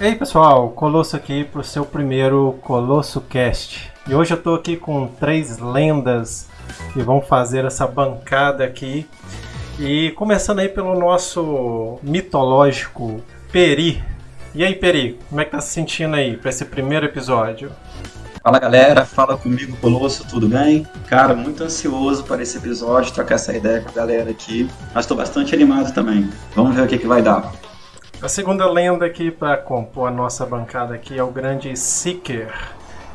Ei pessoal, Colosso aqui para o seu primeiro Colosso Cast. E hoje eu estou aqui com três lendas que vão fazer essa bancada aqui. E começando aí pelo nosso mitológico Peri. E aí Peri, como é que tá se sentindo aí para esse primeiro episódio? Fala galera, fala comigo Colosso, tudo bem? Cara, muito ansioso para esse episódio, trocar essa ideia com a galera aqui, mas estou bastante animado também. Vamos ver o que, que vai dar. A segunda lenda aqui para compor a nossa bancada aqui é o grande Seeker.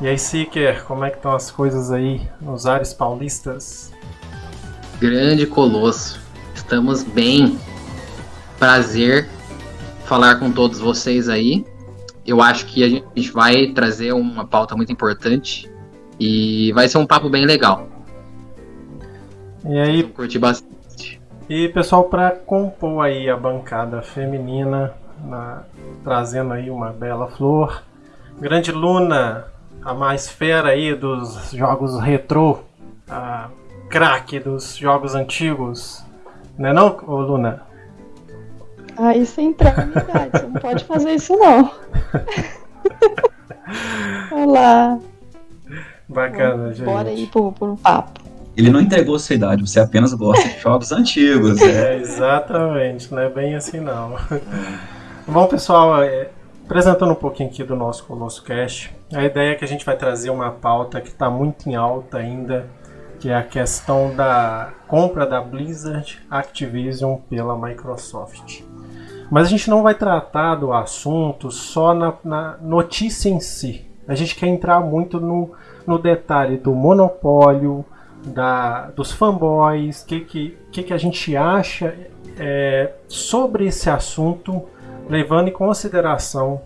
E aí, Seeker, como é que estão as coisas aí nos ares paulistas? Grande Colosso, estamos bem. Prazer falar com todos vocês aí. Eu acho que a gente vai trazer uma pauta muito importante e vai ser um papo bem legal. E aí, curti bastante. E pessoal, para compor aí a bancada feminina, na, trazendo aí uma bela flor, grande Luna, a mais fera aí dos jogos retrô, a craque dos jogos antigos, não é não, ô Luna? Ah, isso é entrar na idade, você não pode fazer isso não. Olá. Bacana, gente. Bora aí por, por um papo. Ele não entregou sua idade, você apenas gosta de jogos antigos. É, exatamente, não é bem assim não. Bom, pessoal, é, apresentando um pouquinho aqui do nosso Colosso Cast, a ideia é que a gente vai trazer uma pauta que está muito em alta ainda, que é a questão da compra da Blizzard Activision pela Microsoft. Mas a gente não vai tratar do assunto só na, na notícia em si. A gente quer entrar muito no, no detalhe do monopólio, da, dos fanboys, o que, que, que, que a gente acha é, sobre esse assunto, levando em consideração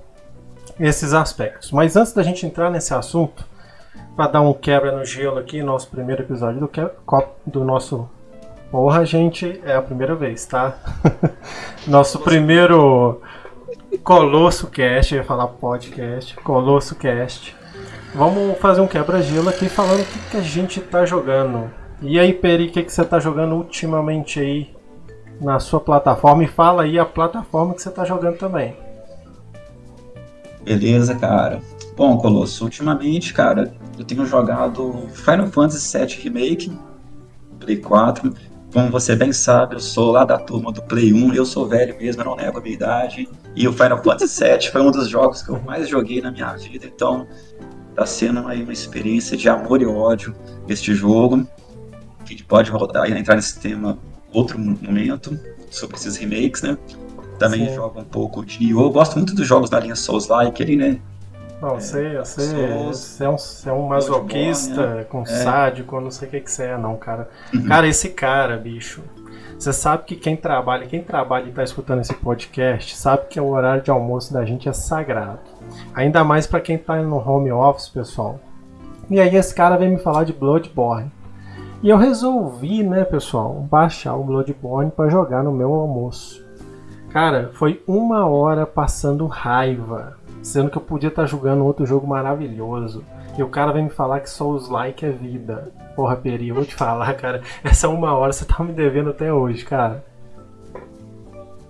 esses aspectos. Mas antes da gente entrar nesse assunto, para dar um quebra no gelo aqui, nosso primeiro episódio do, que, do nosso. Porra, gente, é a primeira vez, tá? nosso primeiro Colosso Cast, eu ia falar podcast, Colosso Cast. Vamos fazer um quebra-gelo aqui falando o que, que, a gente tá jogando. E aí, Peri, o que, que você tá jogando ultimamente aí na sua plataforma? E fala aí a plataforma que você tá jogando também. Beleza, cara. Bom, Colosso, ultimamente, cara, eu tenho jogado Final Fantasy VII Remake, Play 4. Como você bem sabe, eu sou lá da turma do Play 1, eu sou velho mesmo, eu não nego a minha idade. E o Final Fantasy VII foi um dos jogos que eu mais joguei na minha vida, então Tá sendo aí uma experiência de amor e ódio este jogo. A gente pode voltar, entrar nesse tema outro momento, sobre esses remakes, né? Também Sim. jogo um pouco de Nioh. Eu gosto muito dos jogos da linha Souls-like ali, né? Não, é, sei, eu sei. Você é um, você é um masoquista né? com é. sádico, não sei o que, que você é, não, cara. Uhum. Cara, esse cara, bicho. Você sabe que quem trabalha, quem trabalha e tá escutando esse podcast, sabe que o horário de almoço da gente é sagrado. Ainda mais para quem tá no home office, pessoal. E aí esse cara vem me falar de Bloodborne. E eu resolvi, né, pessoal, baixar o Bloodborne para jogar no meu almoço. Cara, foi uma hora passando raiva, sendo que eu podia estar tá jogando outro jogo maravilhoso. E o cara vem me falar que Souls Like é vida. Porra, Peri, vou te falar, cara. Essa uma hora você tá me devendo até hoje, cara.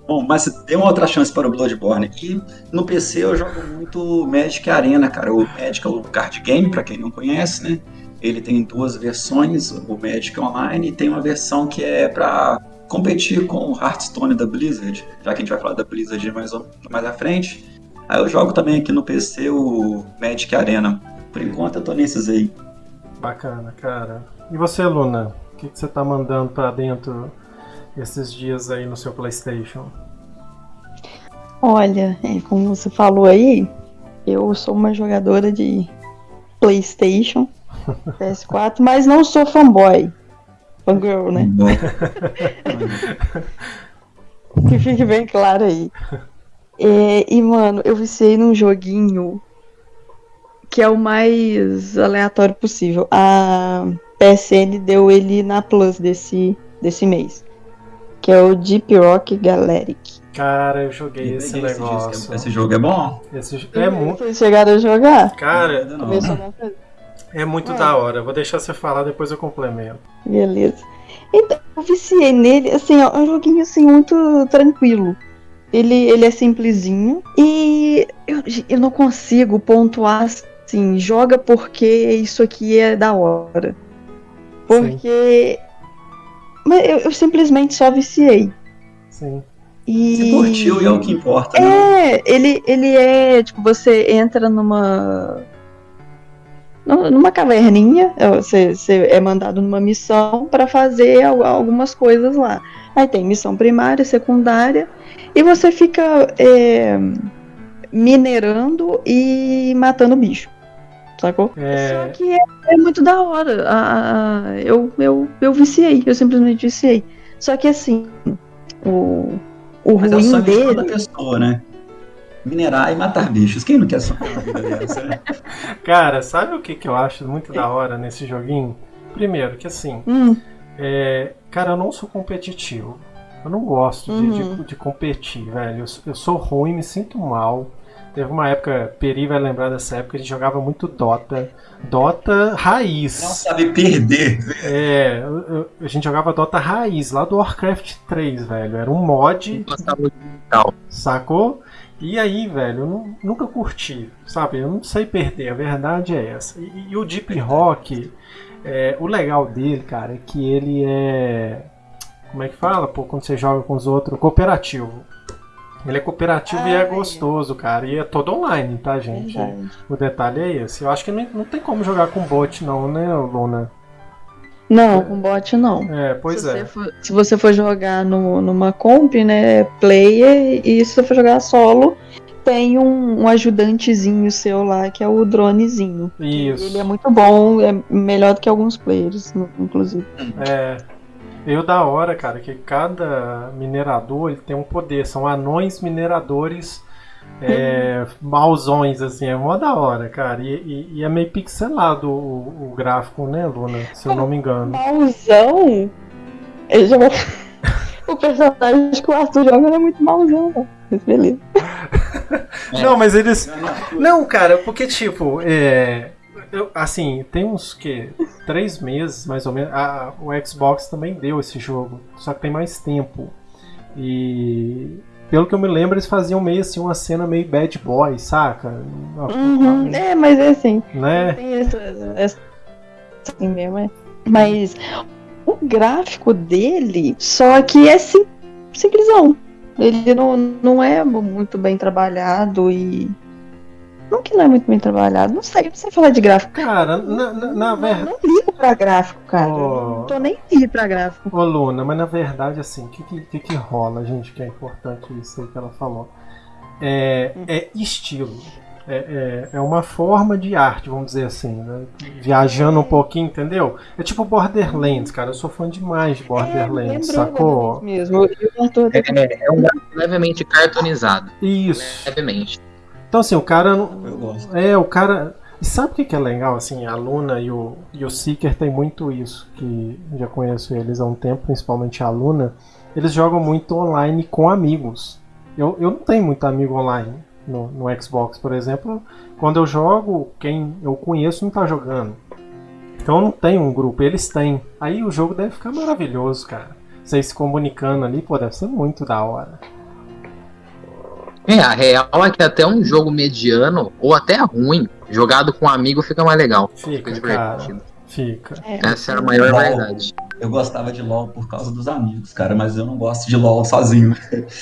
Bom, mas dê uma outra chance para o Bloodborne. E no PC eu jogo muito Magic Arena, cara. O Magic é o card game, para quem não conhece, né? Ele tem duas versões, o Magic Online e tem uma versão que é para competir com o Hearthstone da Blizzard, já que a gente vai falar da Blizzard mais, mais à frente. Aí eu jogo também aqui no PC o Magic Arena. Por enquanto eu tô nesses aí. Bacana, cara. E você, Luna? O que, que você tá mandando para dentro esses dias aí no seu PlayStation? Olha, é, como você falou aí, eu sou uma jogadora de PlayStation, PS4, mas não sou fanboy. Fangirl, né? que fique bem claro aí. É, e, mano, eu viciei num joguinho que é o mais aleatório possível. A PSN deu ele na Plus desse, desse mês que é o Deep Rock Galactic. Cara, eu joguei esse negócio. Esse jogo é bom? Esse é muito. Vocês chegaram a jogar? Cara, não. é muito é. da hora. Vou deixar você falar, depois eu complemento. Beleza. Então, eu viciei nele, assim, é um joguinho assim muito tranquilo. Ele, ele é simplesinho e eu, eu não consigo pontuar assim, joga porque isso aqui é da hora. Porque. Mas eu, eu simplesmente só viciei. Sim. E... Se curtiu e é o que importa, né? É, ele, ele é, tipo, você entra numa. nu- numa caverninha, é, você, você é mandado numa missão para fazer al- algumas coisas lá. Aí tem missão primária, secundária, e você fica é, minerando e matando bicho. Sacou? É, Só que é, é muito da hora. A- a- eu, eu, eu viciei, eu simplesmente viciei. Só que assim, o, o Mas é o ruim de toda dele. pessoa, né? Minerar e matar bichos. Quem não quer sonhar uma vida dessa, né? Cara, sabe o que, que eu acho muito da hora nesse joguinho? Primeiro, que assim, Hum, é, cara, eu não sou competitivo. Eu não gosto de, Uhum. de, de competir, velho. Eu, sou- eu sou ruim, me sinto mal. Teve uma época, Peri vai lembrar dessa época, a gente jogava muito Dota. Dota raiz. Não sabe perder. É, a gente jogava Dota raiz, lá do Warcraft 3, velho. Era um mod, sacou? E aí, velho, eu nu- nunca curti, sabe? Eu não sei perder, a verdade é essa. E, e o Deep Rock, é, o legal dele, cara, é que ele é. Como é que fala? Pô, quando você joga com os outros, cooperativo. Ele é cooperativo e Ah, é é. gostoso, cara. E é todo online, tá, gente? verdade. O detalhe é esse. Eu acho que não, não tem como jogar com bot, não, né, Luna? Não, com bot não. É, pois se é. Você for, se você for jogar no, numa comp, né, player, e se você for jogar solo, tem um, um ajudantezinho seu lá, que é o dronezinho. Isso. Ele é muito bom, é melhor do que alguns players, inclusive. É. Eu da hora, cara, que cada minerador ele tem um poder. São anões mineradores é, mauzões, assim, é mó da hora, cara. E, e- e é meio pixelado o, o gráfico, né, Luna? Se eu não me engano. Mauzão? Ele joga... o personagem que o Arthur joga é muito mauzão, não. Mas beleza. Não, mas eles. Não, cara, porque tipo, é. Eu- assim, tem uns que três meses mais ou menos. a- o Xbox também deu esse jogo, só que tem mais tempo. E pelo que eu me lembro, eles faziam meio assim uma cena meio bad boy, saca? Uhum, É, mas é assim. Né? Tem essa, essa assim mesmo, é. Mas o gráfico dele, só que é sim, simplesão. Ele não, não é muito bem trabalhado e. Não que não é muito bem trabalhado, não sei, não sei falar de gráfico. Cara, na, na, na Não, verdade. não ligo pra gráfico, cara. Oh. Não tô nem aí pra gráfico. Ô Luna, mas na verdade, assim, o que, que, que que rola, gente, que é importante isso aí que ela falou? É, é estilo. É, é, é uma forma de arte, vamos dizer assim, né? Viajando um pouquinho, entendeu? É tipo Borderlands, cara. Eu sou fã demais de Borderlands, É, sacou? mesmo. Eu, eu tô até- É, é um gráfico levemente cartoonizado. Isso. Levemente. Então, assim, o cara. Eu gosto. É, o cara. E sabe o que que é legal? Assim, a Luna e o, e o Seeker tem muito isso, que já conheço eles há um tempo, principalmente a Luna. Eles jogam muito online com amigos. Eu, eu não tenho muito amigo online no, no Xbox, por exemplo. Quando eu jogo, quem eu conheço não tá jogando. Então eu não tenho um grupo, eles têm. Aí o jogo deve ficar maravilhoso, cara. Vocês se comunicando ali, pô, deve ser muito da hora. É, a real é que até um jogo mediano, ou até ruim, jogado com um amigo fica mais legal. Fica, Fica cara. divertido. Fica. É, Essa era a maior LOL. verdade. Eu gostava de LOL por causa dos amigos, cara, mas eu não gosto de LOL sozinho.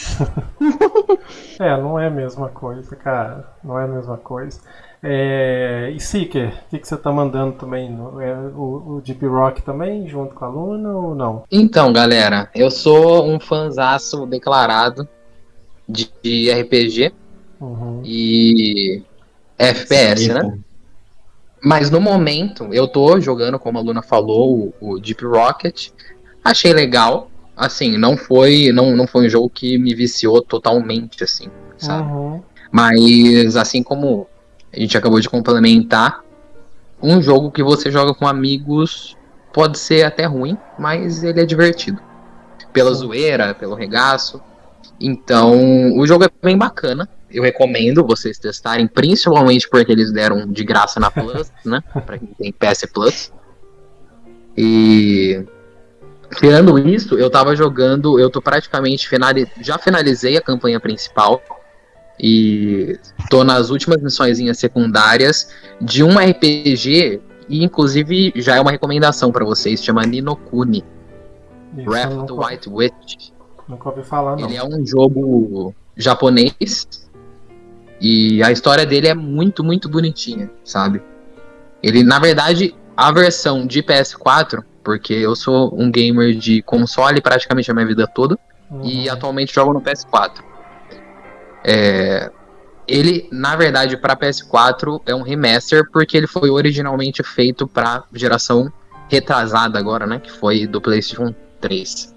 É, não é a mesma coisa, cara. Não é a mesma coisa. É, e Seeker, o que, que você tá mandando também? no- é, o, o Deep Rock também, junto com a Luna ou não? Então, galera, eu sou um fanzaço declarado de, de RPG Uhum. e FPS, né? Mas no momento, eu tô jogando, como a Luna falou, o, o Deep Rocket. Achei legal. Assim, não foi, não, não foi um jogo que me viciou totalmente, assim, sabe? Uhum. Mas assim como a gente acabou de complementar, um jogo que você joga com amigos pode ser até ruim, mas ele é divertido. Pela Sim. zoeira, pelo regaço. Então, o jogo é bem bacana. Eu recomendo vocês testarem, principalmente porque eles deram de graça na Plus, né? Pra quem tem PS Plus. E tirando isso, eu tava jogando, eu tô praticamente finali já finalizei a campanha principal e tô nas últimas missões secundárias de um RPG e inclusive já é uma recomendação para vocês, chama Ninokuni. Isso, Wrath of the White Witch. Nunca ouvi falar, não. Ele é um jogo japonês e a história dele é muito, muito bonitinha, sabe? Ele, na verdade, a versão de PS4, porque eu sou um gamer de console praticamente a minha vida toda e Uhum. atualmente jogo no PS4. É, ele, na verdade, para PS4 é um remaster porque ele foi originalmente feito para geração retrasada agora, né? Que foi do PlayStation 3.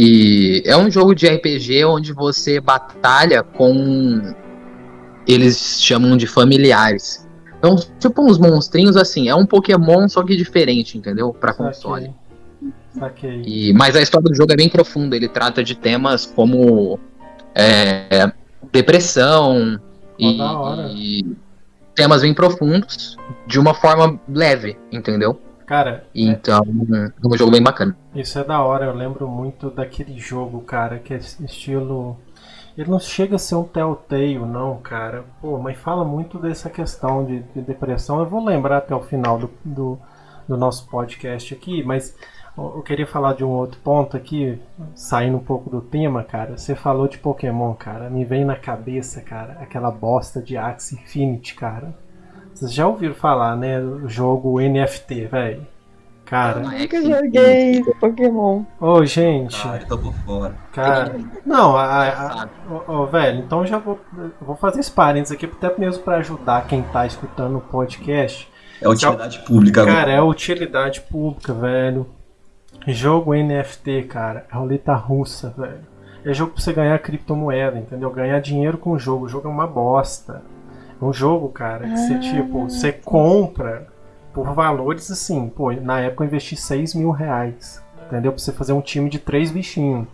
E é um jogo de RPG onde você batalha com. Eles chamam de familiares. Então, tipo uns monstrinhos assim. É um Pokémon, só que diferente, entendeu? Pra console. Saquei. E, mas a história do jogo é bem profunda. Ele trata de temas como é, depressão e, e temas bem profundos de uma forma leve, entendeu? Cara, Então, é um jogo bem bacana. Isso é da hora, eu lembro muito daquele jogo, cara, que é estilo. Ele não chega a ser um Telltale, não, cara. Pô, mas fala muito dessa questão de, de depressão. Eu vou lembrar até o final do, do, do nosso podcast aqui, mas eu eu queria falar de um outro ponto aqui, saindo um pouco do tema, cara. Você falou de Pokémon, cara. Me vem na cabeça, cara, aquela bosta de Axie Infinity, cara. Vocês já ouviram falar, né? O jogo NFT, velho. Cara. Ah, Nunca Axie joguei Pokémon. Ô, gente. Ah, eu tô por fora. Cara, não, a, ô, ô, velho, então eu já vou, eu vou fazer esse parênteses aqui, até mesmo pra ajudar quem tá escutando o podcast. É utilidade pública agora. Cara, é utilidade pública, velho. Jogo NFT, cara, é roleta russa, velho. É jogo pra você ganhar criptomoeda, entendeu? Ganhar dinheiro com o jogo. O jogo é uma bosta. Um jogo, cara, que você, tipo, você compra por valores assim. Pô, na época eu investi 6 mil reais, entendeu? Pra você fazer um time de três bichinhos.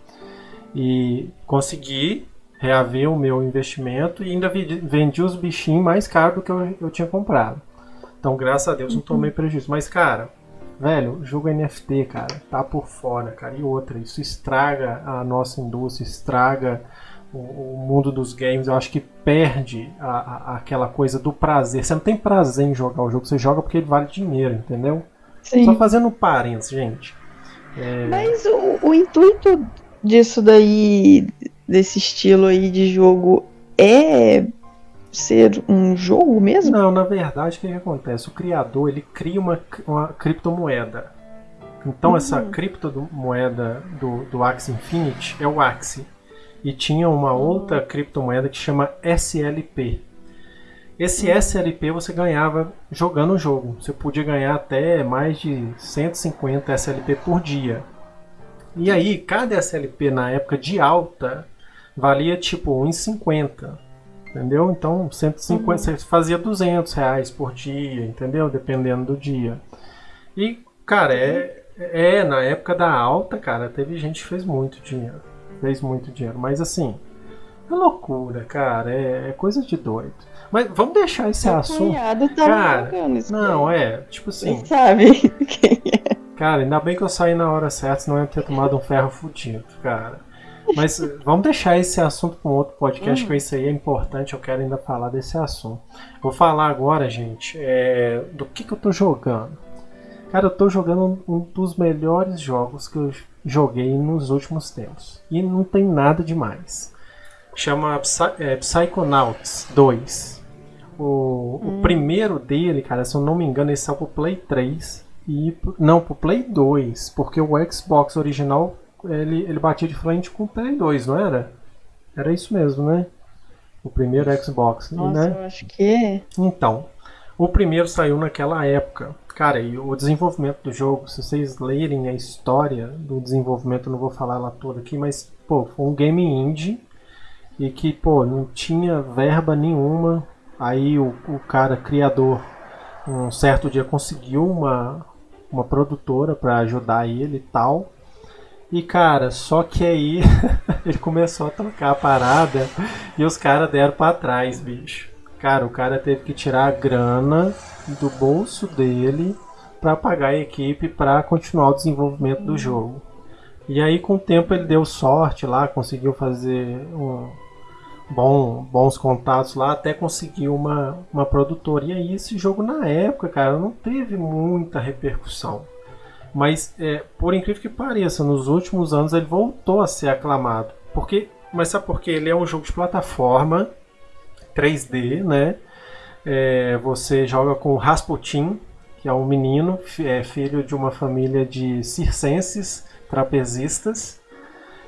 E consegui reaver o meu investimento e ainda vendi, os bichinhos mais caros do que eu, eu tinha comprado. Então, graças a Deus, não tomei prejuízo. Mas, cara, velho, o jogo NFT, cara, tá por fora, cara. E outra, isso estraga a nossa indústria, estraga o, o mundo dos games. Eu acho que perde a- a- aquela coisa do prazer. Você não tem prazer em jogar o jogo, você joga porque ele vale dinheiro, entendeu? Só Sim. fazendo parênteses, gente. Mas o, o intuito disso daí, desse estilo aí de jogo, é ser um jogo mesmo? Não, na verdade, o que, que acontece? O criador ele cria uma, uma criptomoeda. Então, essa criptomoeda do, do Axie Infinity é o Axie. E tinha uma outra criptomoeda que chama SLP. Esse SLP você ganhava jogando o jogo. Você podia ganhar até mais de 150 SLP por dia. E aí, cada SLP na época de alta valia tipo 1,50. Entendeu? Então, 150, você fazia 200 reais por dia, entendeu? Dependendo do dia. E, cara, é, é, na época da alta, cara, teve gente que fez muito dinheiro. Fez muito dinheiro. Mas, assim, é loucura, cara. É, é coisa de doido. Mas vamos deixar esse Meu assunto. tava Cara, Não, é, tipo assim. Você sabe quem é. Cara, ainda bem que eu saí na hora certa, senão eu ia ter tomado um ferro fudido, cara. Mas eh, vamos deixar esse assunto para um outro podcast, que isso aí é importante, eu quero ainda falar desse assunto. Vou falar agora, gente, é, do que, que eu tô jogando. Cara, eu tô jogando um, um dos melhores jogos que eu joguei nos últimos tempos. E não tem nada demais. Chama Psy, é, Psychonauts 2. O, o primeiro dele, cara, se eu não me engano, ele saiu pro Play 3 e não pro Play 2, porque o Xbox original ele, ele batia de frente com o Play 2, não era? Era isso mesmo, né? O primeiro Xbox, Nossa, né? eu acho que é. Então, o primeiro saiu naquela época. Cara, e o desenvolvimento do jogo, se vocês lerem a história do desenvolvimento, eu não vou falar ela toda aqui, mas, pô, foi um game indie e que, pô, não tinha verba nenhuma. Aí o, o cara criador, um certo dia, conseguiu uma, uma produtora para ajudar ele e tal. E cara, só que aí ele começou a tocar a parada e os caras deram pra trás, bicho. Cara, o cara teve que tirar a grana do bolso dele para pagar a equipe para continuar o desenvolvimento do jogo. E aí com o tempo ele deu sorte lá, conseguiu fazer um bom, bons contatos lá, até conseguir uma, uma produtora. E aí esse jogo na época, cara, não teve muita repercussão. Mas é, por incrível que pareça, nos últimos anos ele voltou a ser aclamado. Porque, mas sabe por quê? Ele é um jogo de plataforma 3D, né? É, você joga com Rasputin, que é um menino, é filho de uma família de circenses, trapezistas,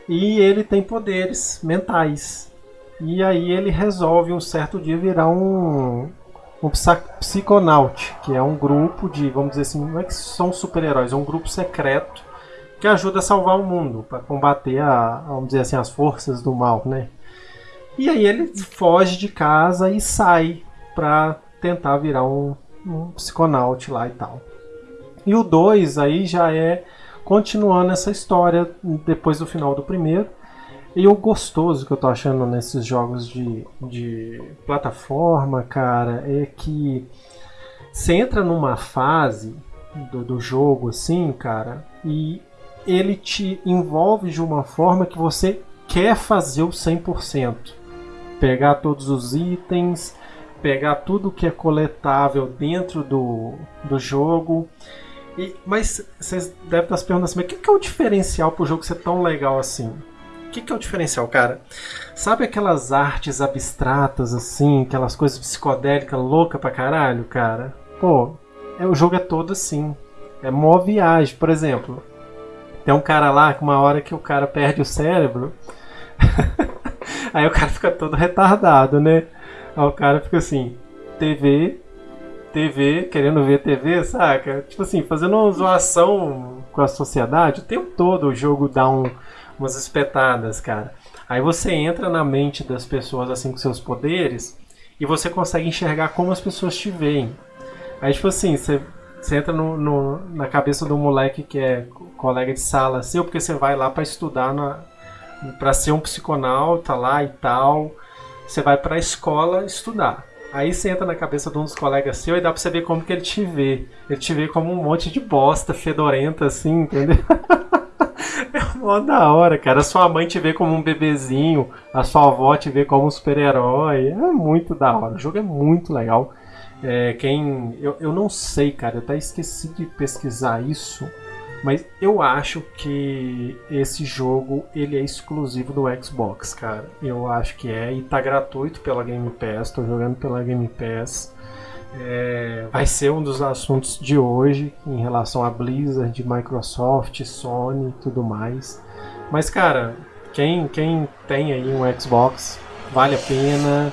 e ele tem poderes mentais. E aí ele resolve um certo dia virar um, um psiconaut, que é um grupo de, vamos dizer assim, não é que são super-heróis, é um grupo secreto que ajuda a salvar o mundo, para combater a, vamos dizer assim, as forças do mal, né? E aí ele foge de casa e sai para tentar virar um, um psiconaut lá e tal. E o 2 aí já é continuando essa história depois do final do primeiro. E o gostoso que eu tô achando nesses jogos de, de plataforma, cara, é que você entra numa fase do, do jogo assim, cara, e ele te envolve de uma forma que você quer fazer o 100%. Pegar todos os itens, pegar tudo que é coletável dentro do, do jogo. E, mas vocês devem estar se perguntando assim, mas o que é o diferencial para o jogo ser tão legal assim? O que, que é o diferencial, cara? Sabe aquelas artes abstratas, assim, aquelas coisas psicodélicas louca pra caralho, cara? Pô, é, o jogo é todo assim. É mó viagem, por exemplo. Tem um cara lá que uma hora que o cara perde o cérebro. aí o cara fica todo retardado, né? Aí o cara fica assim, TV, TV, querendo ver TV, saca? Tipo assim, fazendo uma zoação com a sociedade, o tempo todo o jogo dá um umas espetadas, cara. Aí você entra na mente das pessoas assim com seus poderes e você consegue enxergar como as pessoas te veem. Aí, tipo assim, você, você entra no, no, na cabeça do moleque que é colega de sala seu, porque você vai lá para estudar na, para ser um psiconauta lá e tal. Você vai para a escola estudar. Aí você entra na cabeça de um dos colegas seu e dá pra você ver como que ele te vê. Ele te vê como um monte de bosta fedorenta, assim, entendeu? É mó da hora, cara. A sua mãe te vê como um bebezinho, a sua avó te vê como um super-herói. É muito da hora. O jogo é muito legal. É, quem. Eu, eu não sei, cara. Eu até esqueci de pesquisar isso. Mas eu acho que esse jogo ele é exclusivo do Xbox, cara. Eu acho que é e tá gratuito pela Game Pass. Tô jogando pela Game Pass. É, vai ser um dos assuntos de hoje em relação a Blizzard, Microsoft, Sony e tudo mais. Mas, cara, quem, quem tem aí um Xbox, vale a pena,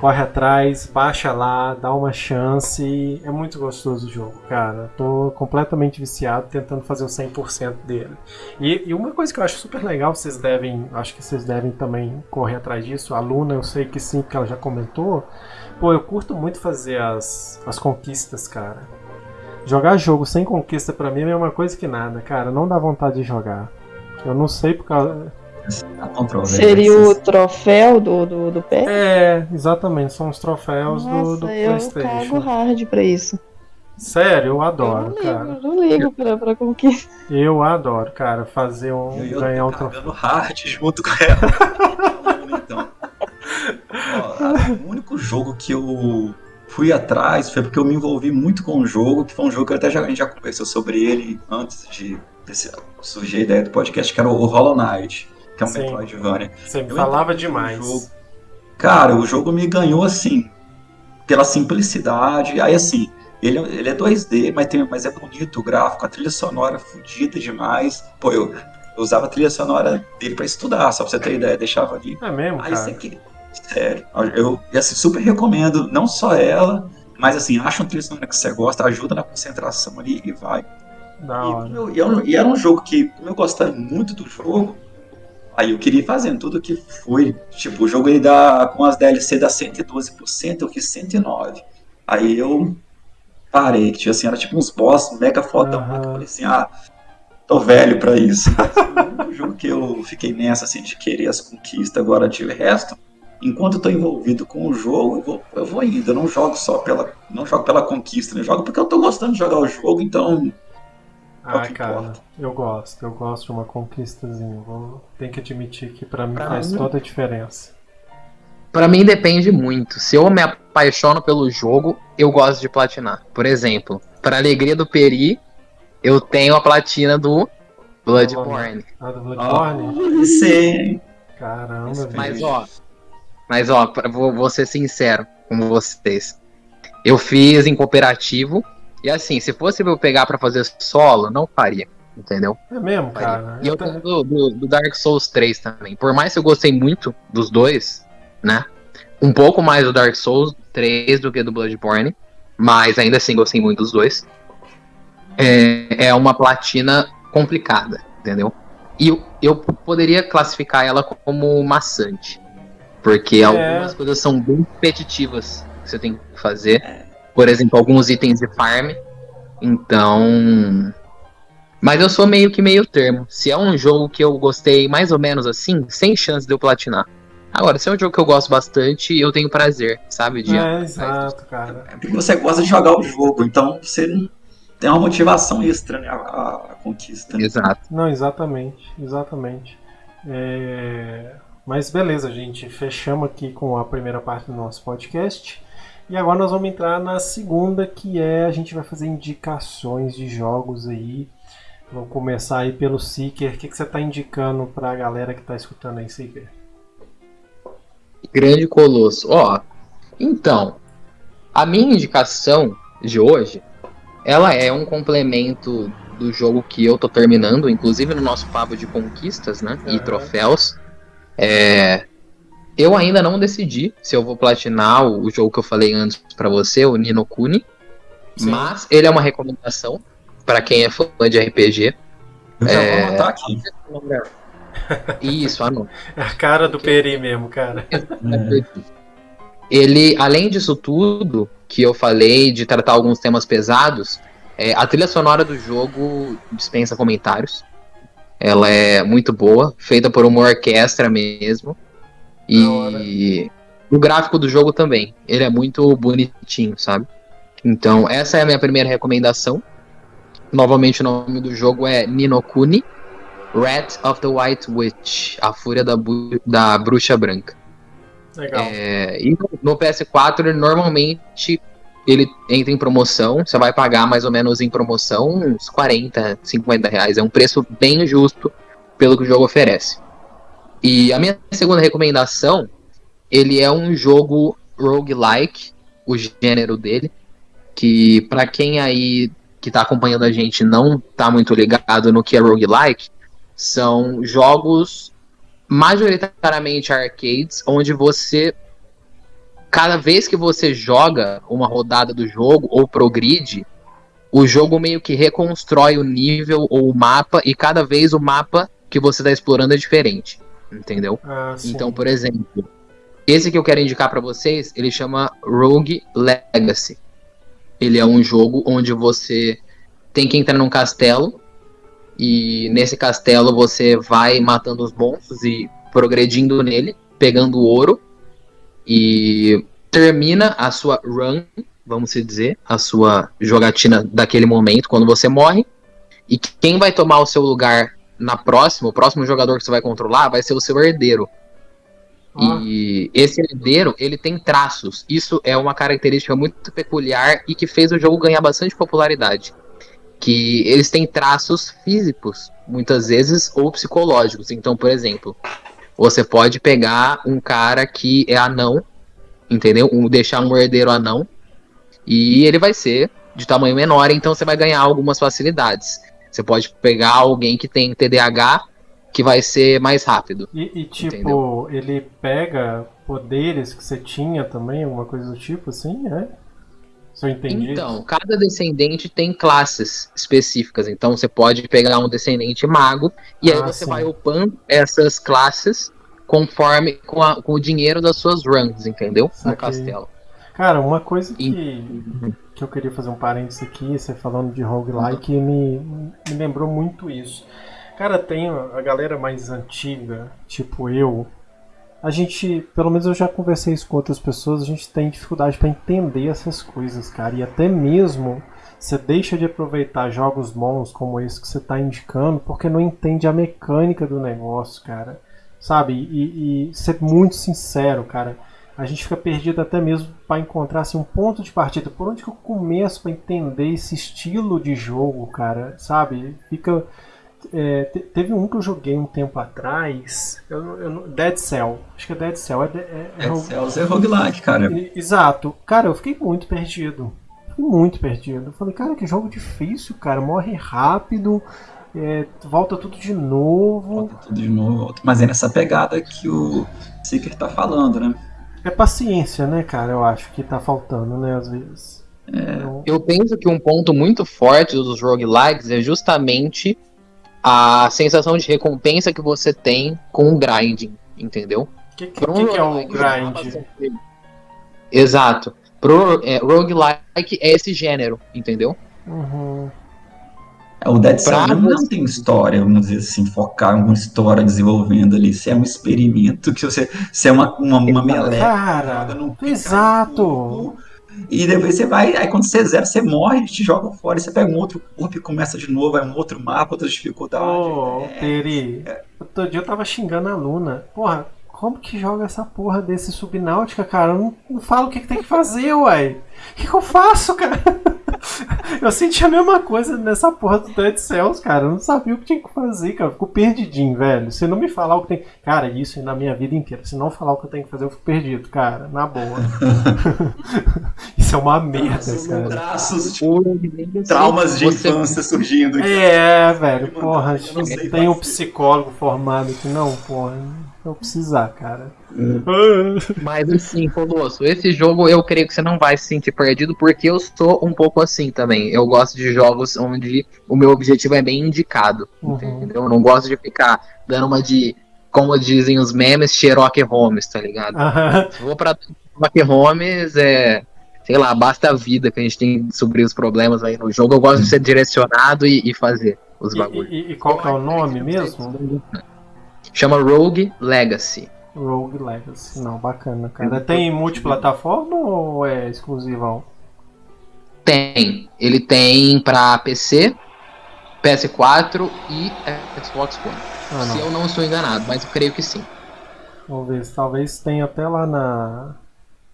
corre atrás, baixa lá, dá uma chance. É muito gostoso o jogo, cara. Tô completamente viciado tentando fazer o 100% dele. E, e, uma coisa que eu acho super legal, vocês devem, acho que vocês devem também correr atrás disso. A Luna, eu sei que sim, porque ela já comentou Pô, eu curto muito fazer as, as conquistas, cara. Jogar jogo sem conquista para mim é uma coisa que nada, cara. Não dá vontade de jogar. Eu não sei por causa. Seria o troféu do, do, do pé? É, exatamente. São os troféus Nossa, do, do PlayStation. Eu cago hard pra isso. Sério, eu adoro, eu não cara. Eu não ligo pra, pra conquista. Eu adoro, cara, fazer um. Eu, eu ganhar um troféu. hard junto com ela. então. Ó, o único jogo que eu fui atrás foi porque eu me envolvi muito com o jogo, que foi um jogo que até já, a gente já conversou sobre ele antes de surgir a ideia do podcast, que era o Hollow Knight, que é um Sim. Metroidvania. Você me falava demais. Jogo. Cara, o jogo me ganhou assim, pela simplicidade. Aí assim, ele, ele é 2D, mas, tem, mas é bonito o gráfico, a trilha sonora fodida demais. Pô, eu, eu usava a trilha sonora dele para estudar, só pra você ter ideia, deixava ali. É mesmo, Aí cara? você que Sério. Eu assim, super recomendo, não só ela, mas assim, acha um trilha sonora que você gosta, ajuda na concentração ali e vai. E, eu, eu, e, era um jogo que, como eu gostava muito do jogo, aí eu queria ir fazendo tudo que foi. Tipo, o jogo ele dá, com as DLC dá 112%, eu fiz 109%. Aí eu parei, que tinha assim, era tipo uns boss mega fodão, uhum. eu falei assim, ah, tô velho pra isso. O jogo que eu fiquei nessa, assim, de querer as conquistas, agora de resto, enquanto eu tô envolvido com o jogo, eu vou, eu vou indo. Eu não jogo só pela. Não jogo pela conquista, né? Eu jogo porque eu tô gostando de jogar o jogo, então. É Ah, que cara, importa. eu gosto, eu gosto de uma conquistazinha. Vou, tenho que admitir que pra mim Pra faz mim- toda a diferença. Pra mim depende muito. Se eu me apaixono pelo jogo, eu gosto de platinar. Por exemplo, pra alegria do Peri, eu tenho a platina do Bloodborne. Ah, do Bloodborne? Ah, sim. Caramba, Mas, velho. Mas ó, mas ó, vou, vou ser sincero com vocês. Eu fiz em cooperativo e assim, se fosse eu pegar pra fazer solo, não faria, entendeu? É mesmo, Faria. cara? E eu tenho do, do- do Dark Souls 3 também. Por mais que eu gostei muito dos dois, né? Um pouco mais do Dark Souls 3 do que do Bloodborne, mas ainda assim gostei muito dos dois. É, é uma platina complicada, entendeu? E eu, eu poderia classificar ela como maçante. Porque É. algumas coisas são bem repetitivas que você tem que fazer. Por exemplo, alguns itens de farm. Então. Mas eu sou meio que meio termo. Se é um jogo que eu gostei mais ou menos assim, sem chance de eu platinar. Agora, se é um jogo que eu gosto bastante, eu tenho prazer, sabe? De É, exato, cara. É porque você gosta de jogar o jogo, então você tem uma motivação extra, né? A, a- a conquista. né? Exato. Não, exatamente, exatamente. É, Mas beleza, gente, fechamos aqui com a primeira parte do nosso podcast. E agora nós vamos entrar na segunda, que é a gente vai fazer indicações de jogos aí. Vamos começar aí pelo Seeker. O que, que você está indicando para a galera que está escutando aí, Seeker? Grande Colosso. Ó, então, a minha indicação de hoje, ela é um complemento do jogo que eu tô terminando, inclusive no nosso papo de conquistas, né? E Aham. troféus. É, eu ainda não decidi se eu vou platinar o, jogo que eu falei antes pra você, o Nino Kuni. Sim. Mas ele é uma recomendação pra quem é fã de RPG. Já É. vou anotar aqui. Isso, anota. É a cara do Peri mesmo, cara. Ele, além disso tudo que eu falei, de tratar alguns temas pesados, é, a trilha sonora do jogo dispensa comentários. Ela é muito boa, feita por uma orquestra mesmo. E o gráfico do jogo também. Ele é muito bonitinho, sabe? Então, essa é a minha primeira recomendação. Novamente, o nome do jogo é Ninokuni Rat of the White Witch A Fúria da, da Bruxa Branca. Legal. É, e no- no PS4, ele normalmente ele entra em promoção. Você vai pagar mais ou menos em promoção uns 40, 50 reais. É um preço bem justo pelo que o jogo oferece. E a minha segunda recomendação, ele é um jogo roguelike, o gênero dele, que pra quem aí que tá acompanhando a gente não tá muito ligado no que é roguelike, são jogos majoritariamente arcades, onde você cada vez que você joga uma rodada do jogo ou progride, o jogo meio que reconstrói o nível ou o mapa e cada vez o mapa que você está explorando é diferente, entendeu? Ah. Então, por exemplo, esse que eu quero indicar pra vocês, ele chama Rogue Legacy. Ele é um jogo onde você tem que entrar num castelo e nesse castelo você vai matando os monstros e progredindo nele, pegando ouro e termina a sua run, vamos dizer, a sua jogatina daquele momento quando você morre. E quem vai tomar o seu lugar na próxima, o próximo jogador que você vai controlar vai ser o seu herdeiro. Ah, E esse herdeiro, ele tem traços. Isso é uma característica muito peculiar e que fez o jogo ganhar bastante popularidade. Que eles têm traços físicos, muitas vezes, ou psicológicos. Então, por exemplo, você pode pegar um cara que é anão, entendeu? Um, deixar um herdeiro anão, e ele vai ser de tamanho menor, então você vai ganhar algumas facilidades. Você pode pegar alguém que tem TDAH, que vai ser mais rápido. E, e, tipo, Entendeu? ele pega poderes que você tinha também, alguma coisa do tipo assim, é? Se eu entendi. Então, cada descendente tem classes específicas. Então, você pode pegar um descendente mago e aí Ah, você sim. vai upando essas classes conforme com, a- com o dinheiro das suas runs, entendeu? Saquei. No castelo. Cara, uma coisa que, que eu queria fazer um parênteses aqui, você falando de roguelike, me, me lembrou muito isso. Cara, tem a galera mais antiga, tipo eu, a gente, pelo menos eu já conversei isso com outras pessoas, a gente tem dificuldade para entender essas coisas, cara. E até mesmo você deixa de aproveitar jogos bons como esse que você está indicando porque não entende a mecânica do negócio, cara. Sabe? E, e ser muito sincero, cara. A gente fica perdido até mesmo para encontrar assim, um ponto de partida. Por onde que eu começo para entender esse estilo de jogo, cara? Sabe? Fica é, teve um que eu joguei um tempo atrás, eu, eu, Dead Cell. Acho que é Dead Cell. É, é, é Dead Cell é roguelike, cara. Exato. Cara, eu fiquei muito perdido. Fiquei muito perdido. Eu falei, cara, que jogo difícil, cara. Morre rápido. É, volta tudo de novo. Volta tudo de novo. Mas é nessa pegada que o Seeker tá falando, né? É paciência, né, cara? Eu acho que tá faltando, né, às vezes. É. Eu penso que um ponto muito forte dos roguelikes é justamente a sensação de recompensa que você tem com o grinding, entendeu? O que, que, que, que, é o grind? Exato. Pro é, roguelike é esse gênero, entendeu? Uhum. É, o Dead Cell não tem história, vamos dizer assim, focar em uma história desenvolvendo ali. Isso é um experimento que você. Você é uma, uma, uma meleca. Cara, exato. E depois você vai, aí quando você zera, você morre, te joga fora, e você pega um outro corpo e começa de novo, é um outro mapa, outra dificuldade. Ô, é, Peri, é. outro dia eu tava xingando a Luna. Porra, como que joga essa porra desse subnáutica, cara? Eu não, não falo o que, que tem que fazer, uai. O que, que eu faço, cara? eu senti a mesma coisa nessa porra do Dead Cells, cara. Eu não sabia o que tinha que fazer, cara. Eu fico perdidinho, velho. Se não me falar o que tem. Cara, isso na minha vida inteira. Se não falar o que eu tenho que fazer, eu fico perdido, cara. Na boa. isso é uma merda, cara. Traços, tipo, traumas de Você... infância surgindo. É, velho. Porra, tem um psicólogo formado aqui. Não, porra eu precisar, cara. Mas assim, Colosso, esse jogo eu creio que você não vai se sentir perdido, porque eu sou um pouco assim também. Eu gosto de jogos onde o meu objetivo é bem indicado. Uhum. Entendeu? Eu não gosto de ficar dando uma de, como dizem os memes, Sherlock Holmes, tá ligado? Uhum. Se vou pra Sherlock Holmes, é. Sei lá, basta a vida que a gente tem suprir os problemas aí no jogo. Eu gosto de ser direcionado e, e fazer os bagulhos. E, e, e qual é o nome mesmo? Chama Rogue Legacy. Rogue Legacy. Não, bacana, cara. Tem multiplataforma ou é exclusivão? Tem. Ele tem pra PC, PS4 e Xbox One. Ah, Se eu não estou enganado, mas eu creio que sim. Vamos ver, talvez tenha até lá na,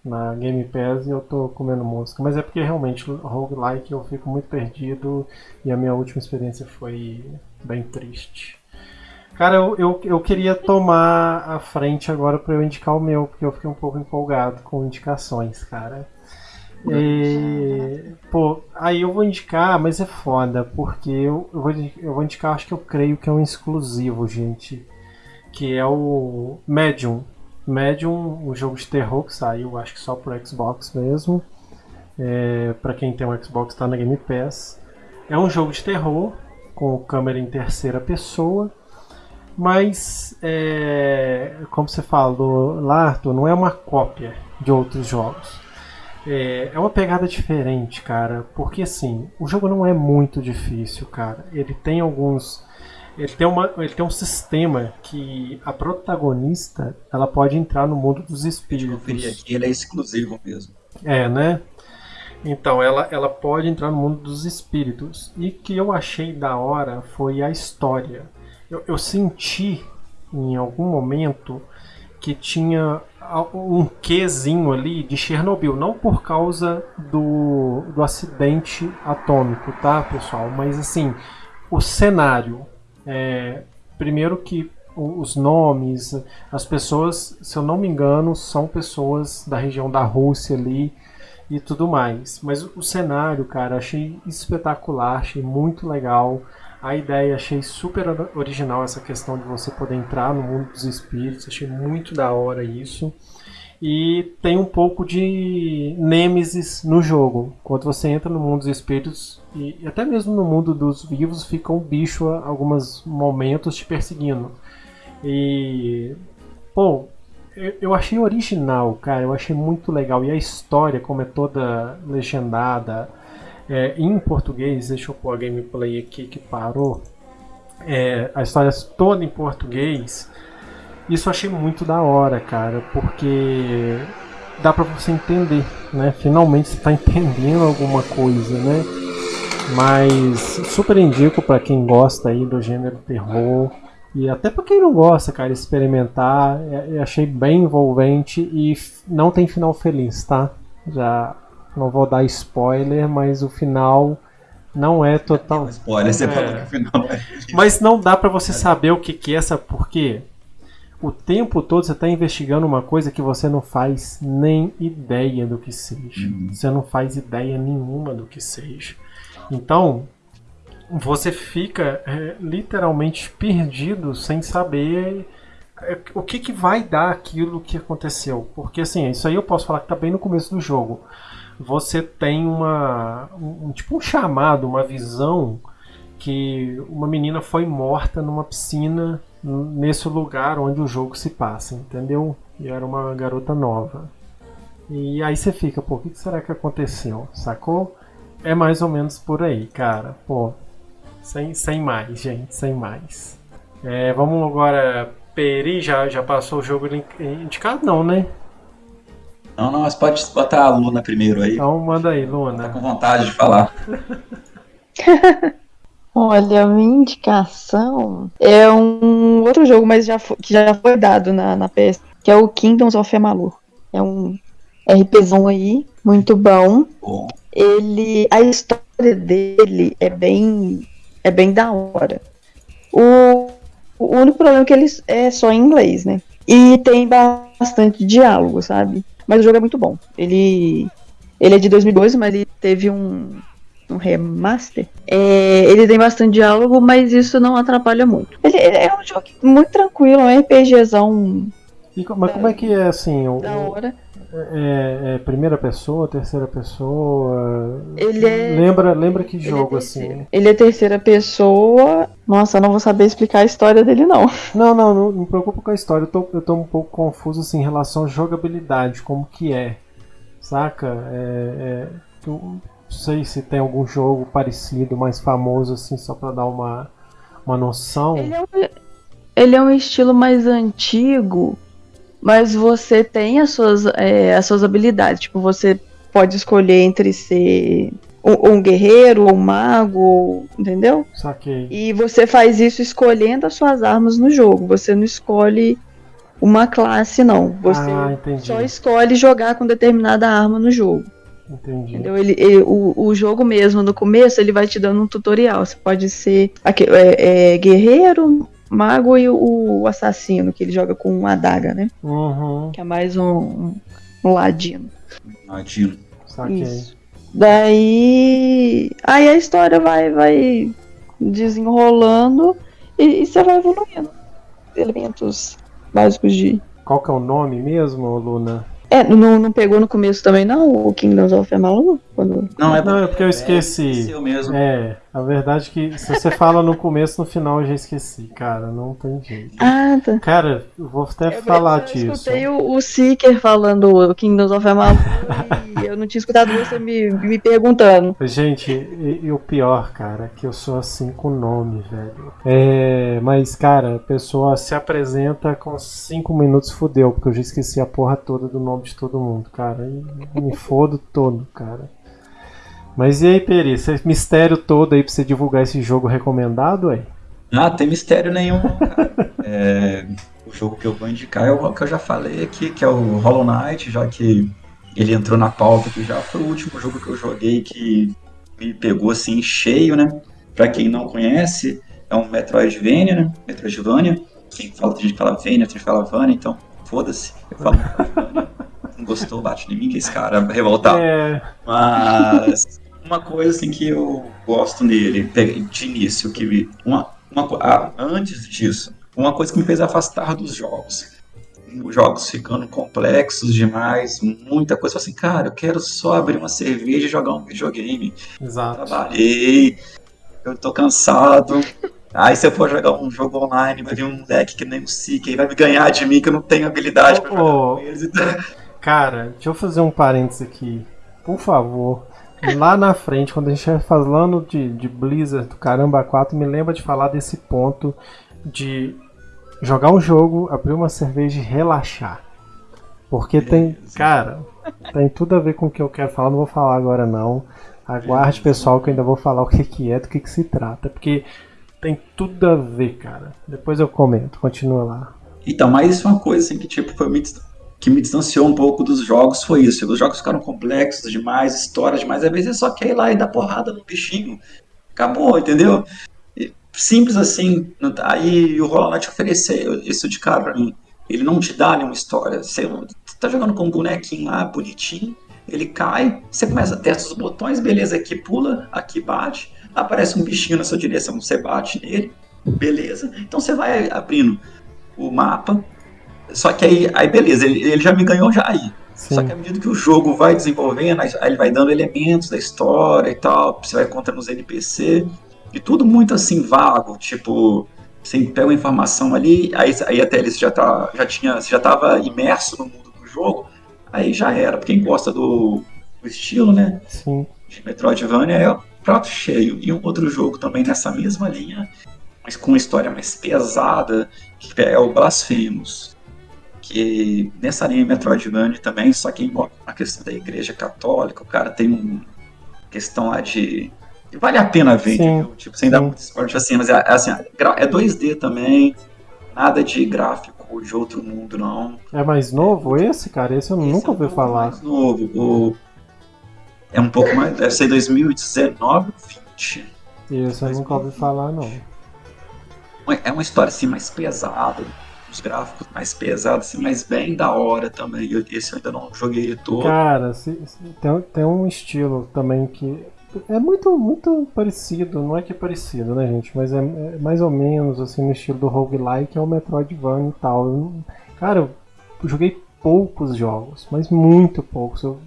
na Game Pass e eu tô comendo música. Mas é porque realmente roguelike eu fico muito perdido e a minha última experiência foi bem triste. Cara, eu, eu, eu, queria tomar a frente agora para eu indicar o meu, porque eu fiquei um pouco empolgado com indicações, cara. E, pô, aí eu vou indicar, mas é foda, porque eu, eu, vou, eu vou indicar, acho que eu creio que é um exclusivo, gente. Que é o Medium. Medium, um jogo de terror que saiu, acho que só pro Xbox mesmo. É, para quem tem um Xbox, tá na Game Pass. É um jogo de terror com câmera em terceira pessoa mas, é, como você falou lá, Arthur, não é uma cópia de outros jogos. É, é uma pegada diferente, cara, porque assim, o jogo não é muito difícil, cara. Ele tem alguns. Ele tem, uma, ele tem um sistema que a protagonista ela pode entrar no mundo dos espíritos. Aqui, ele é exclusivo mesmo. É, né? Então, ela, ela pode entrar no mundo dos espíritos. E que eu achei da hora foi a história eu, eu senti em algum momento que tinha um quezinho ali de Chernobyl, não por causa do, do acidente atômico, tá, pessoal? Mas assim, o cenário. É, primeiro que os nomes, as pessoas, se eu não me engano, são pessoas da região da Rússia ali e tudo mais. Mas o cenário, cara, achei espetacular, achei muito legal. A ideia, achei super original essa questão de você poder entrar no mundo dos espíritos, achei muito da hora isso. E tem um pouco de nêmesis no jogo. Quando você entra no mundo dos espíritos, e até mesmo no mundo dos vivos, fica um bicho a alguns momentos te perseguindo. E. Pô, eu achei original, cara. Eu achei muito legal. E a história, como é toda legendada, é, em português, deixa eu pôr a gameplay aqui que parou. É, a história toda em português. Isso eu achei muito da hora, cara, porque dá pra você entender, né? Finalmente você tá entendendo alguma coisa, né? Mas super indico para quem gosta aí do gênero terror e até para quem não gosta, cara, experimentar. É, eu achei bem envolvente e não tem final feliz, tá? Já não vou dar spoiler, mas o final não é total. Spoiler, você É. falou que o final é. Mas não dá pra você saber o que, que é essa. Por quê? O tempo todo você tá investigando uma coisa que você não faz nem ideia do que seja. Uhum. Você não faz ideia nenhuma do que seja. Então, você fica é, literalmente perdido sem saber é, o que, que vai dar aquilo que aconteceu. Porque assim, isso aí eu posso falar que tá bem no começo do jogo. Você tem uma. Um, tipo um chamado, uma visão que uma menina foi morta numa piscina nesse lugar onde o jogo se passa, entendeu? E era uma garota nova. E aí você fica, pô, o que será que aconteceu? Sacou? É mais ou menos por aí, cara. Pô, sem, sem mais, gente, sem mais. É, vamos agora. Peri já, já passou o jogo indicado? Não, né? Não, não, mas pode botar a Luna primeiro aí. Então manda aí, Tá Luna. com vontade de falar. Olha, a minha indicação é um outro jogo, mas já fo- que já foi dado na, na PS, que é o Kingdoms of Amalur. É um RPzão aí, muito bom. Bom, Ele, a história dele é bem, é bem da hora. O, o único problema é que ele é só em inglês, né? E tem bastante diálogo, sabe? Mas o jogo é muito bom. Ele, ele é de 2012, mas ele teve um, um remaster. É, ele tem bastante diálogo, mas isso não atrapalha muito. Ele, ele é um jogo muito tranquilo, um RPGzão E mas como é que é assim? O, da hora. É, é primeira pessoa, terceira pessoa? Ele é- Lembra, lembra que Ele é jogo terceira. assim? Ele é terceira pessoa. Nossa, eu não vou saber explicar a história dele, não. Não, não, não, não me preocupa com a história. Eu tô, eu tô um pouco confuso assim, em relação à jogabilidade, como que é. Saca? É, é, eu não sei se tem algum jogo parecido, mais famoso, assim, só pra dar uma, uma noção. Ele é, um, ele é um estilo mais antigo, mas você tem as suas, é, as suas habilidades. Tipo, você pode escolher entre ser um, um guerreiro ou um mago, entendeu? Saquei. E você faz isso escolhendo as suas armas no jogo. Você não escolhe uma classe, não. Você ah, só escolhe jogar com determinada arma no jogo. Entendi. Entendeu? Ele, ele- o, o jogo mesmo, no começo, ele vai te dando um tutorial. Você pode ser aque- é, é, guerreiro, mago e o, o assassino, que ele joga com uma adaga, né? Uhum, Que é mais um, um, um ladino. Saquei. Isso. Daí. Aí a história vai, vai desenrolando e, e você vai evoluindo. Elementos básicos de. Qual que é o nome mesmo, Luna? É, não, não pegou no começo também, não? O Kingdoms of Amalur? Quando... Não, é Não, é porque eu esqueci. Eu mesmo. É, a verdade é que se você fala no começo, no final eu já esqueci, cara, não tem jeito. Ah, tá. Cara, eu vou até Eu- falar eu disso. escutei o, o Seeker falando o Kingdoms of Amalur e eu não tinha escutado você me, me perguntando. Gente, e, e o pior, cara, é que eu sou assim com nome, velho. É, mas, cara, a pessoa se apresenta com cinco minutos fudeu, porque eu já esqueci a porra toda do nome de todo mundo, cara. E me fodo todo, cara. Mas e aí, Peri, esse mistério todo aí pra você divulgar esse jogo recomendado, aí? Ah, tem mistério nenhum, cara. É, o jogo que eu vou indicar é o que eu já falei aqui, que é o Hollow Knight, já que ele entrou na pauta aqui já. Foi o último jogo que eu joguei que me pegou assim cheio, né? Pra quem não conhece, é um Metroidvania, né? Metroidvania. Quem fala, tem gente que fala Vania, tem gente que fala Vania, então foda-se. Eu falo. Não gostou, bate em mim, que esse cara é revoltado. É, Mas uma coisa assim que eu gosto nele, de início, que me- uma, uma, ah, antes disso, uma coisa que me fez afastar dos jogos. Os jogos ficando complexos demais, muita coisa. Eu falei assim, cara, eu quero só abrir uma cerveja e jogar um videogame. exato. Trabalhei, eu tô cansado. Aí se eu for jogar um jogo online, vai vir um moleque que nem o Sik, aí vai me ganhar de mim que eu não tenho habilidade pra Ô, jogar com eles. Então, Cara, deixa eu fazer um parênteses aqui. Por favor. Lá na frente, quando a gente estiver falando de, de Blizzard do Caramba 4, me lembra de falar desse ponto de jogar um jogo, abrir uma cerveja e relaxar. Porque tem, cara, tem tudo a ver com o que eu quero falar, não vou falar agora não. Aguarde, pessoal, que eu ainda vou falar o que, que é, do que, que se trata. Porque tem tudo a ver, cara. Depois eu comento, continua lá. Então, mas isso é uma coisa assim que tipo foi dis- que me distanciou um pouco dos jogos foi isso. Os jogos ficaram complexos demais, histórias demais. Às vezes você só quer ir lá e dar porrada no bichinho. Acabou, entendeu? Simples assim. tá- Aí o Hollow Knight ofereceu isso de cara pra mim. Ele não te dá nenhuma história. Você tá jogando com um bonequinho lá, bonitinho. Ele cai, você começa a testar os botões, beleza, aqui pula, aqui bate, aparece um bichinho na sua direção, você bate nele, beleza. Então você vai abrindo o mapa. Só que aí, aí beleza, ele, ele já me ganhou já aí. Sim. Só que à medida que o jogo vai desenvolvendo, aí ele vai dando elementos da história e tal, você vai encontrando os NPC, e tudo muito assim vago, tipo, você pega uma informação ali, aí, aí até ele já, tá, já tinha, já estava imerso no mundo do jogo, aí já era. Pra quem gosta do, do estilo, né, Sim. de Metroidvania, é o prato cheio. E um outro jogo também nessa mesma linha, mas com uma história mais pesada, que é o Blasphemous. Que nessa linha Metroidvania também, só que envolve a questão da igreja católica, o cara tem uma questão lá de. Vale a pena ver, Sim, entendeu? Tipo, sem dar muito spoiler, assim, mas é, é assim, é 2D também, nada de gráfico de outro mundo, não. É mais novo esse, cara? Esse eu Esse nunca é ouvi falar. mais novo. O... É um pouco mais. Deve ser 2019 ou 20. Esse eu nunca ouvi falar, não. É uma história assim mais pesada. Os gráficos mais pesados, assim, mas bem da hora também. Eu, esse eu ainda não joguei ele todo. Cara, se- se- tem, tem um estilo também que é muito, muito parecido, não é que é parecido, né, gente? Mas é, é mais ou menos assim no estilo do roguelike, é o Metroidvania e tal. Eu cara, eu joguei poucos jogos, mas muito poucos. Eu,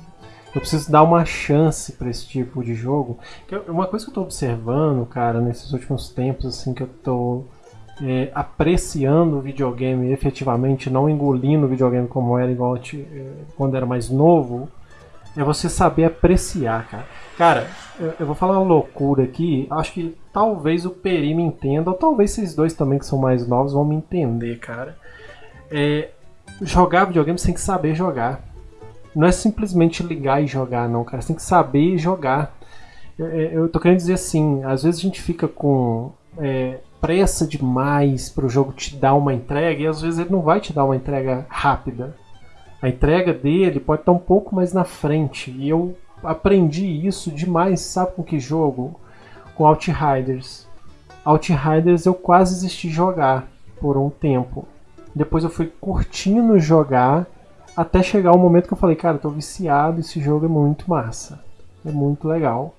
eu preciso dar uma chance pra esse tipo de jogo. Eu- Uma coisa que eu tô observando, cara, nesses últimos tempos, assim, que eu tô é, apreciando o videogame efetivamente, não engolindo o videogame como era igual te- é, quando era mais novo, é você saber apreciar, cara. Cara, eu, eu vou falar uma loucura aqui, acho que talvez o Peri me entenda, ou talvez vocês dois também que são mais novos vão me entender, cara. É, jogar videogame você tem que saber jogar. Não é simplesmente ligar e jogar, não, cara. Você tem que saber jogar. Eu, eu tô querendo dizer assim, às vezes a gente fica com é, pressa demais pro jogo te dar uma entrega e às vezes ele não vai te dar uma entrega rápida. A entrega dele pode estar um pouco mais na frente. E eu aprendi isso demais, sabe com que jogo? Com Outriders. Outriders eu quase desisti de jogar por um tempo. Depois eu fui curtindo jogar até chegar o momento que eu falei, cara, eu tô viciado, esse jogo é muito massa. É muito legal.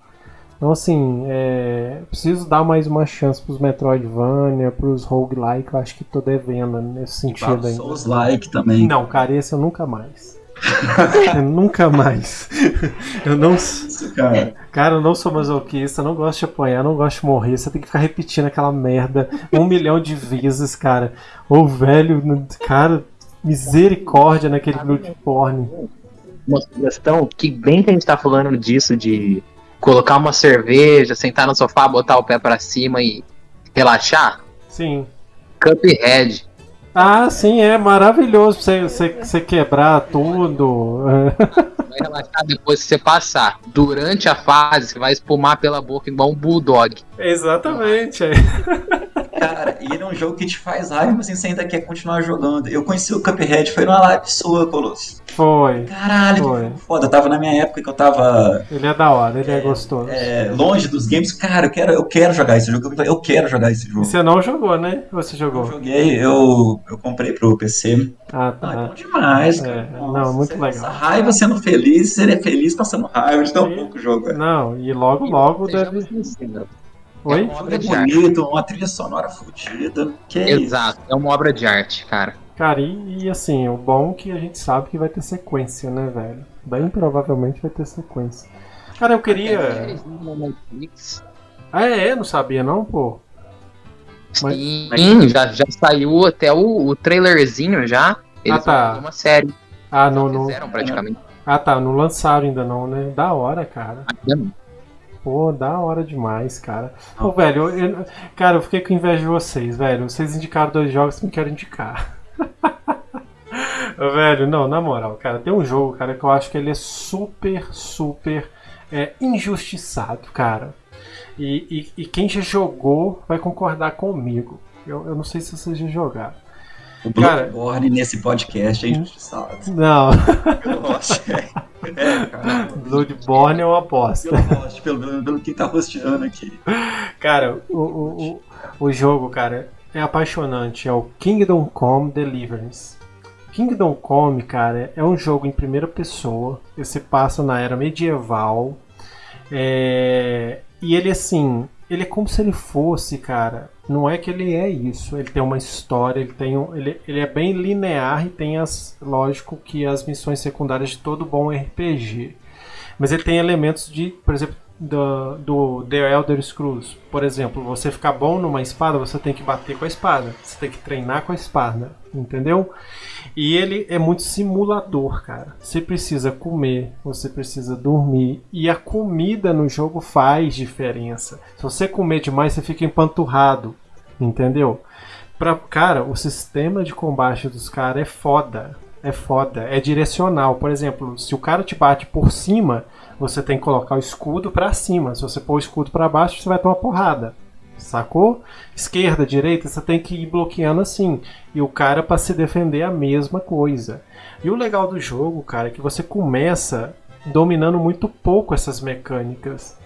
Então assim, é, preciso dar mais uma chance pros Metroidvania, pros roguelike, eu acho que tô devendo nesse sentido ainda. Souls like também. Não, cara, esse eu nunca mais. eu nunca mais. Eu não. Isso, cara. Cara, eu não sou masoquista, não gosto de apanhar, não gosto de morrer. Você tem que ficar repetindo aquela merda um milhão de vezes, cara. Ô velho, cara, misericórdia naquele Bloodborne. Uma sugestão, que bem que a gente tá falando disso de colocar uma cerveja, sentar no sofá, botar o pé pra cima e relaxar. Sim. Cuphead. Ah, sim, é maravilhoso pra você, você, você quebrar tudo. Vai relaxar depois que você passar. Durante a fase, você vai espumar pela boca igual um bulldog. Exatamente. é. Cara, e ele é um jogo que te faz raiva, mas você ainda quer continuar jogando. Eu conheci o Cuphead, foi numa live sua, Colosso. Foi. Caralho, Foi. foda. Eu tava na minha época que eu tava Ele é da hora, ele é, gostoso. é, longe dos games. Cara, eu quero, eu quero jogar esse jogo. Eu quero jogar esse E jogo. você não jogou, né? Ou você Eu jogou? joguei, eu, eu comprei pro PC. Ah, Ah, é tá. bom demais, É, cara. não, muito você legal. passa raiva sendo feliz, você é feliz passando raiva de tão Sim. pouco jogo. velho. Não, e logo, logo deve. sinceros. Oi? É uma obra é de arte. bonito, uma trilha sonora fodida. Que é isso? Exato, é uma obra de arte, cara. Cara, e, e assim, o bom é que a gente sabe que vai ter sequência, né, velho? Bem provavelmente vai ter sequência. Cara, eu queria. Ah, é? Não sabia não, pô? Mas- Sim, já, já saiu até o, o trailerzinho já. Eles Ah, tá. uma série. Ah, não, não. Fizeram praticamente. Ah, tá, não lançaram ainda não, né? Da hora, cara. Ainda não. Pô, da hora demais, cara. Pô, velho, eu, eu- cara, eu fiquei com inveja de vocês, velho. Vocês indicaram dois jogos que me quero indicar. velho, não, na moral, cara, tem um jogo, cara, que eu acho que ele é super, super é, injustiçado, cara. E, e- e quem já jogou vai concordar comigo. Eu, eu não sei se vocês já jogaram. O Cara- Bloodborne nesse podcast é injustiçado. Não, Eu gosto. É, é, cara. Bloodborne é uma aposta. Pelo, pelo, pelo que tá rosteando aqui. Cara, o, o, o, o jogo, cara, é apaixonante. É o Kingdom Come Deliverance. Kingdom Come, cara, é um jogo em primeira pessoa. Ele se passa na era medieval. É, E ele, assim, ele é como se ele fosse, cara. Não é que ele é isso. Ele tem uma história, ele tem um, ele, ele é bem linear e tem as, lógico que as missões secundárias de todo bom RPG. Mas ele tem elementos de, por exemplo, do, do The Elder Scrolls. Por exemplo, você ficar bom numa espada, você tem que bater com a espada. Você tem que treinar com a espada. Entendeu? E ele é muito simulador, cara. Você precisa comer, você precisa dormir. E a comida no jogo faz diferença. Se você comer demais, você fica empanturrado. Entendeu? Pra, cara, o sistema de combate dos caras é foda. É foda. É direcional. Por exemplo, se o cara te bate por cima, você tem que colocar o escudo pra cima. Se você pôr o escudo pra baixo, você vai tomar porrada. Sacou? Esquerda, direita, você tem que ir bloqueando assim. E o cara pra se defender é a mesma coisa. E o legal do jogo, cara, é que você começa dominando muito pouco essas mecânicas.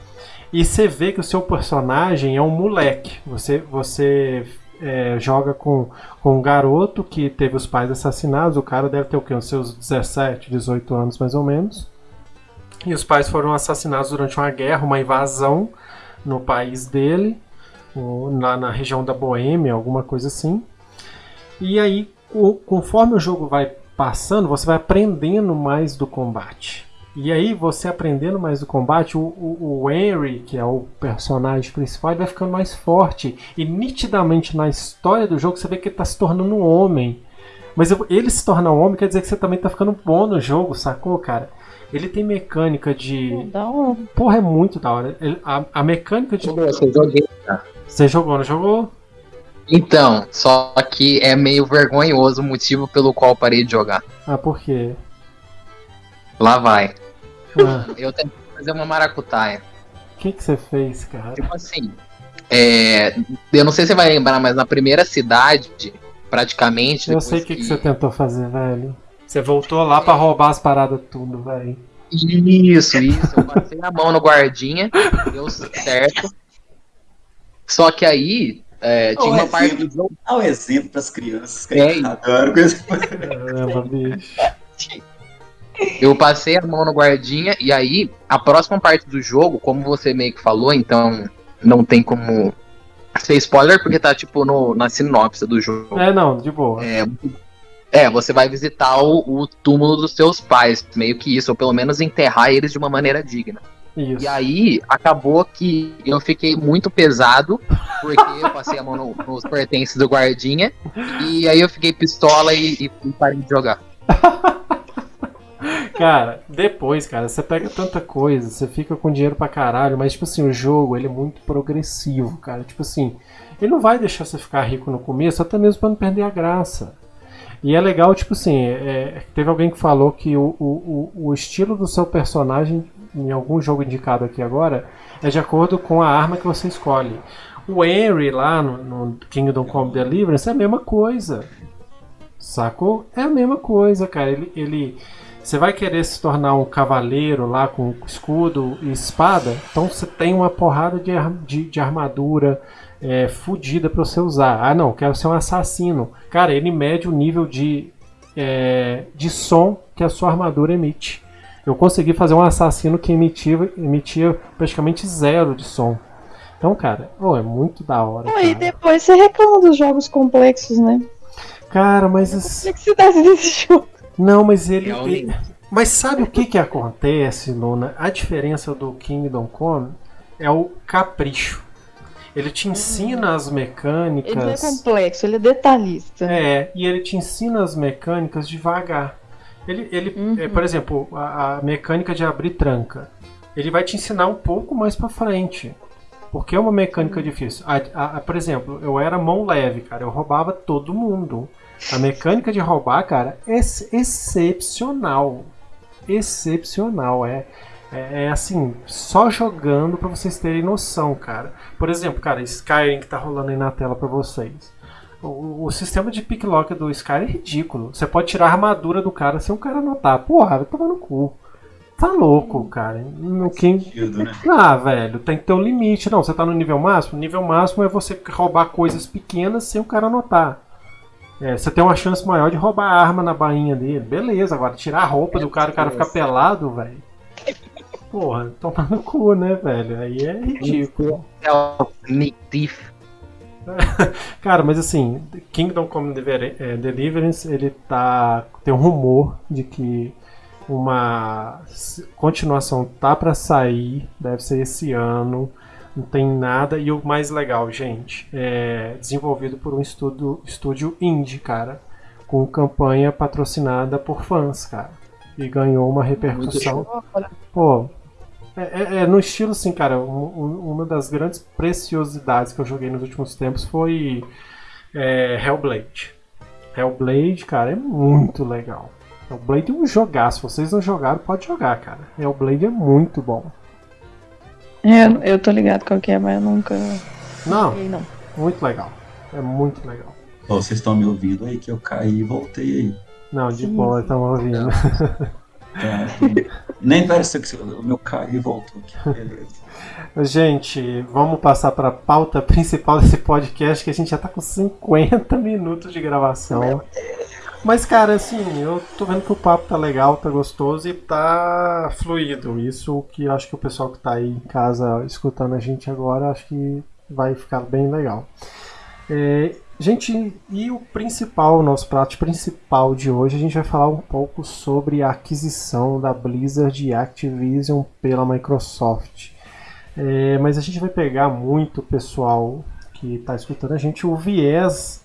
E você vê que o seu personagem é um moleque. Você, você é, joga com, com um garoto que teve os pais assassinados. O cara deve ter o quê? Uns seus 17, 18 anos mais ou menos. E os pais foram assassinados durante uma guerra, uma invasão no país dele, lá na região da Boêmia, alguma coisa assim. E aí, co- conforme o jogo vai passando, você vai aprendendo mais do combate. E aí, você aprendendo mais do combate, o, o, o Henry, que é o personagem principal, vai ficando mais forte. E nitidamente na história do jogo, você vê que ele está se tornando um homem. Mas ele se tornar um homem quer dizer que você também tá ficando bom no jogo, sacou, cara? Ele tem mecânica de. Da hora. Porra, é muito da hora. Ele- a, a mecânica de. Você joguei. Você jogou, não jogou? Então, só que é meio vergonhoso o motivo pelo qual eu parei de jogar. Ah, por quê? Lá vai. Ah, Eu tentei fazer uma maracutaia. O que, que você fez, cara? Tipo assim, é, eu não sei se você vai lembrar, mas na primeira cidade, praticamente. Eu sei o que, que você tentou fazer, velho. Você voltou lá pra roubar as paradas tudo, velho. Isso, isso. Eu passei a mão no guardinha, deu certo. Só que aí, é, tinha Ô, uma é parte do jogo. Dá um exemplo pras crianças que É, adoram coisa. Caramba, bicho. Eu passei a mão no guardinha, e aí, a próxima parte do jogo, como você meio que falou, então não tem como ser spoiler, porque tá tipo no, na sinopse do jogo. É, não, de boa. É, é, você vai visitar o, o túmulo dos seus pais, meio que isso, ou pelo menos enterrar eles de uma maneira digna. Isso. E aí, acabou que eu fiquei muito pesado, porque eu passei a mão no- nos pertences do guardinha, e aí eu fiquei pistola e, e parei de jogar. Cara, depois, cara, você pega tanta coisa, você fica com dinheiro pra caralho, mas, tipo assim, o jogo, ele é muito progressivo, cara. Tipo assim, ele não vai deixar você ficar rico no começo, até mesmo pra não perder a graça. E é legal, tipo assim, é, teve alguém que falou que o, o, o- estilo do seu personagem, em algum jogo indicado aqui agora, é de acordo com a arma que você escolhe. O Henry lá no, no Kingdom Come Deliverance é a mesma coisa. Sacou? É a mesma coisa, cara. Ele, ele, você vai querer se tornar um cavaleiro lá com escudo e espada, então você tem uma porrada de, de, de armadura é, fodida pra você usar. Ah, não, quero ser um assassino. Cara, ele mede o nível de, é, de som que a sua armadura emite. Eu consegui fazer um assassino que emitia, emitia praticamente zero de som. Então, cara, oh, é muito da hora. Pô, e depois você reclama dos jogos complexos, né? cara mas. esse- Complexidade desse jogo. Não, mas ele. Realmente. ele- Mas sabe o que que acontece, Luna? A diferença do Kingdom Come é o capricho. Ele te ensina as Ele não é mecânicas. complexo, ele é detalhista. É, e ele te ensina as mecânicas devagar. Ele, ele Uhum. é, por exemplo, a, a mecânica de abrir tranca. ele vai te ensinar um pouco mais pra frente. Porque é uma mecânica difícil. A, a, por exemplo, eu era mão leve, cara. Eu roubava todo mundo. A mecânica de roubar, cara, é excepcional. Excepcional. É, é, é, assim, só jogando para vocês terem noção, cara. Por exemplo, cara, Skyrim que tá rolando aí na tela para vocês. O, o, sistema de picklock do Skyrim é ridículo. Você pode tirar a armadura do cara sem o cara notar. Porra, vai tomar no cu. Tá louco, cara. No quem... Sentido, né? Ah, velho, tem que ter um limite. Não, você tá no nível máximo? O nível máximo é você roubar coisas pequenas sem o cara notar. É, você tem uma chance maior de roubar a arma na bainha dele. Beleza, agora tirar a roupa do cara, o cara ficar pelado, velho. Porra, tomar no cu, né, velho? Aí é ridículo. Cara, mas assim, Kingdom Come é, Deliverance, ele tá. Tem um rumor de que uma continuação tá para sair, deve ser esse ano. Não tem nada. E o mais legal, gente, é desenvolvido por um estudo, estúdio indie, cara. Com campanha patrocinada por fãs, cara. E ganhou uma repercussão. Pô, é, é, é, no estilo assim, cara. Um, uma das grandes preciosidades que eu joguei nos últimos tempos foi é, Hellblade. Hellblade, cara, é muito legal. Hellblade é um jogar. Se vocês não jogaram, pode jogar, cara. Hellblade é muito bom. É, eu tô ligado qual que é, mas eu nunca. Não, não. Muito legal. É muito legal. Oh, vocês estão me ouvindo aí que eu caí e voltei aí. Não, de Sim. boa, estamos ouvindo. É, nem parece que o meu caí e voltou aqui. Beleza. Gente, vamos passar para a pauta principal desse podcast que a gente já tá com 50 minutos de gravação. Mas, cara, assim, eu tô vendo que o papo tá legal, tá gostoso e tá fluido. Isso que eu acho que o pessoal que tá aí em casa escutando a gente agora, acho que vai ficar bem legal. É, gente, e o principal, o nosso prato principal de hoje, a gente vai falar um pouco sobre a aquisição da Blizzard e Activision pela Microsoft. É, mas a gente vai pegar muito pessoal que está escutando a gente o viés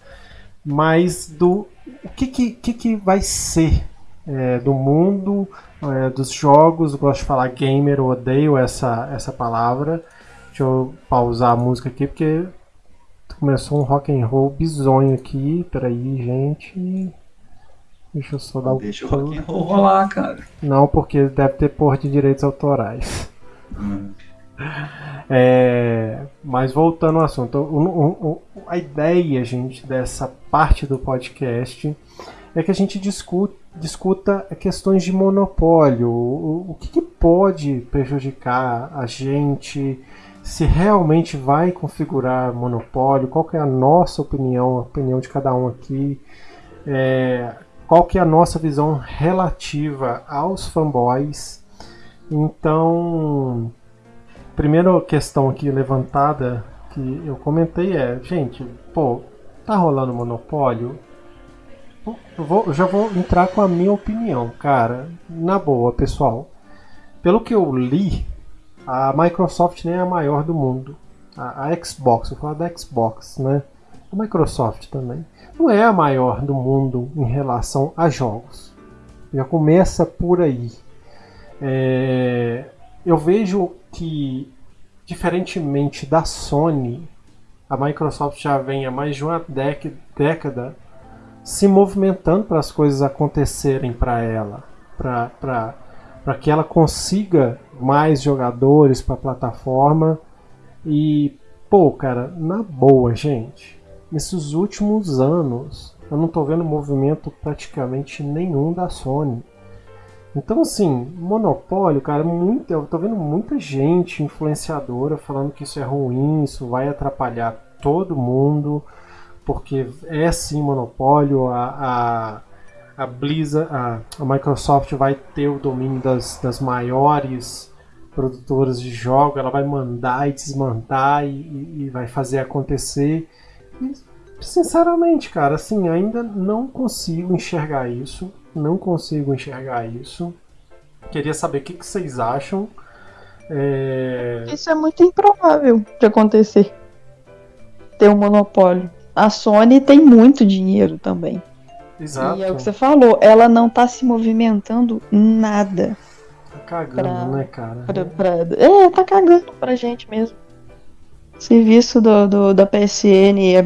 mais do o que, que, que, que vai ser é, do mundo é, dos jogos. Eu gosto de falar gamer, eu odeio essa, essa palavra. Deixa eu pausar a música aqui porque começou um rock and roll bizonho aqui. Peraí, gente. Deixa eu só dar o. Deixa o rock and roll rolar, cara. Não, porque deve ter porra de direitos autorais. Hum. É, mas voltando ao assunto, o, o, o, a ideia, gente, dessa parte do podcast é que a gente discuta, discuta questões de monopólio, o, que, que pode prejudicar a gente, se realmente vai configurar monopólio, qual que é a nossa opinião, a opinião de cada um aqui, é, qual que é a nossa visão relativa aos fanboys. Então, primeira questão aqui levantada que eu comentei é, gente, pô, tá rolando monopólio? Eu, vou, eu já vou entrar com a minha opinião, cara. Na boa, pessoal. Pelo que eu li, a Microsoft nem é a maior do mundo. A, a Xbox, eu falo da Xbox, né? A Microsoft também. Não é a maior do mundo em relação a jogos. Já começa por aí. É, eu vejo que, diferentemente da Sony, a Microsoft já vem há mais de uma década se movimentando para as coisas acontecerem para ela, para que ela consiga mais jogadores para a plataforma. E, pô, cara, na boa, gente, nesses últimos anos eu não estou vendo movimento praticamente nenhum da Sony. Então, assim, monopólio, cara, muito, eu tô vendo muita gente influenciadora falando que isso é ruim, isso vai atrapalhar todo mundo, porque é sim monopólio, a, a, a Blizzard, a, a Microsoft vai ter o domínio das, das maiores produtoras de jogos, ela vai mandar e desmandar e, e vai fazer acontecer. E, sinceramente, cara, assim, ainda não consigo enxergar isso não consigo enxergar isso. Queria saber o que, que vocês acham. É... Isso é muito improvável de acontecer. Ter um monopólio. A Sony tem muito dinheiro também. Exato. E é o que você falou, ela não está se movimentando nada. cagando, Pra- né, cara? Pra, pra- é, tá cagando pra gente mesmo. O serviço do, do- da PSN é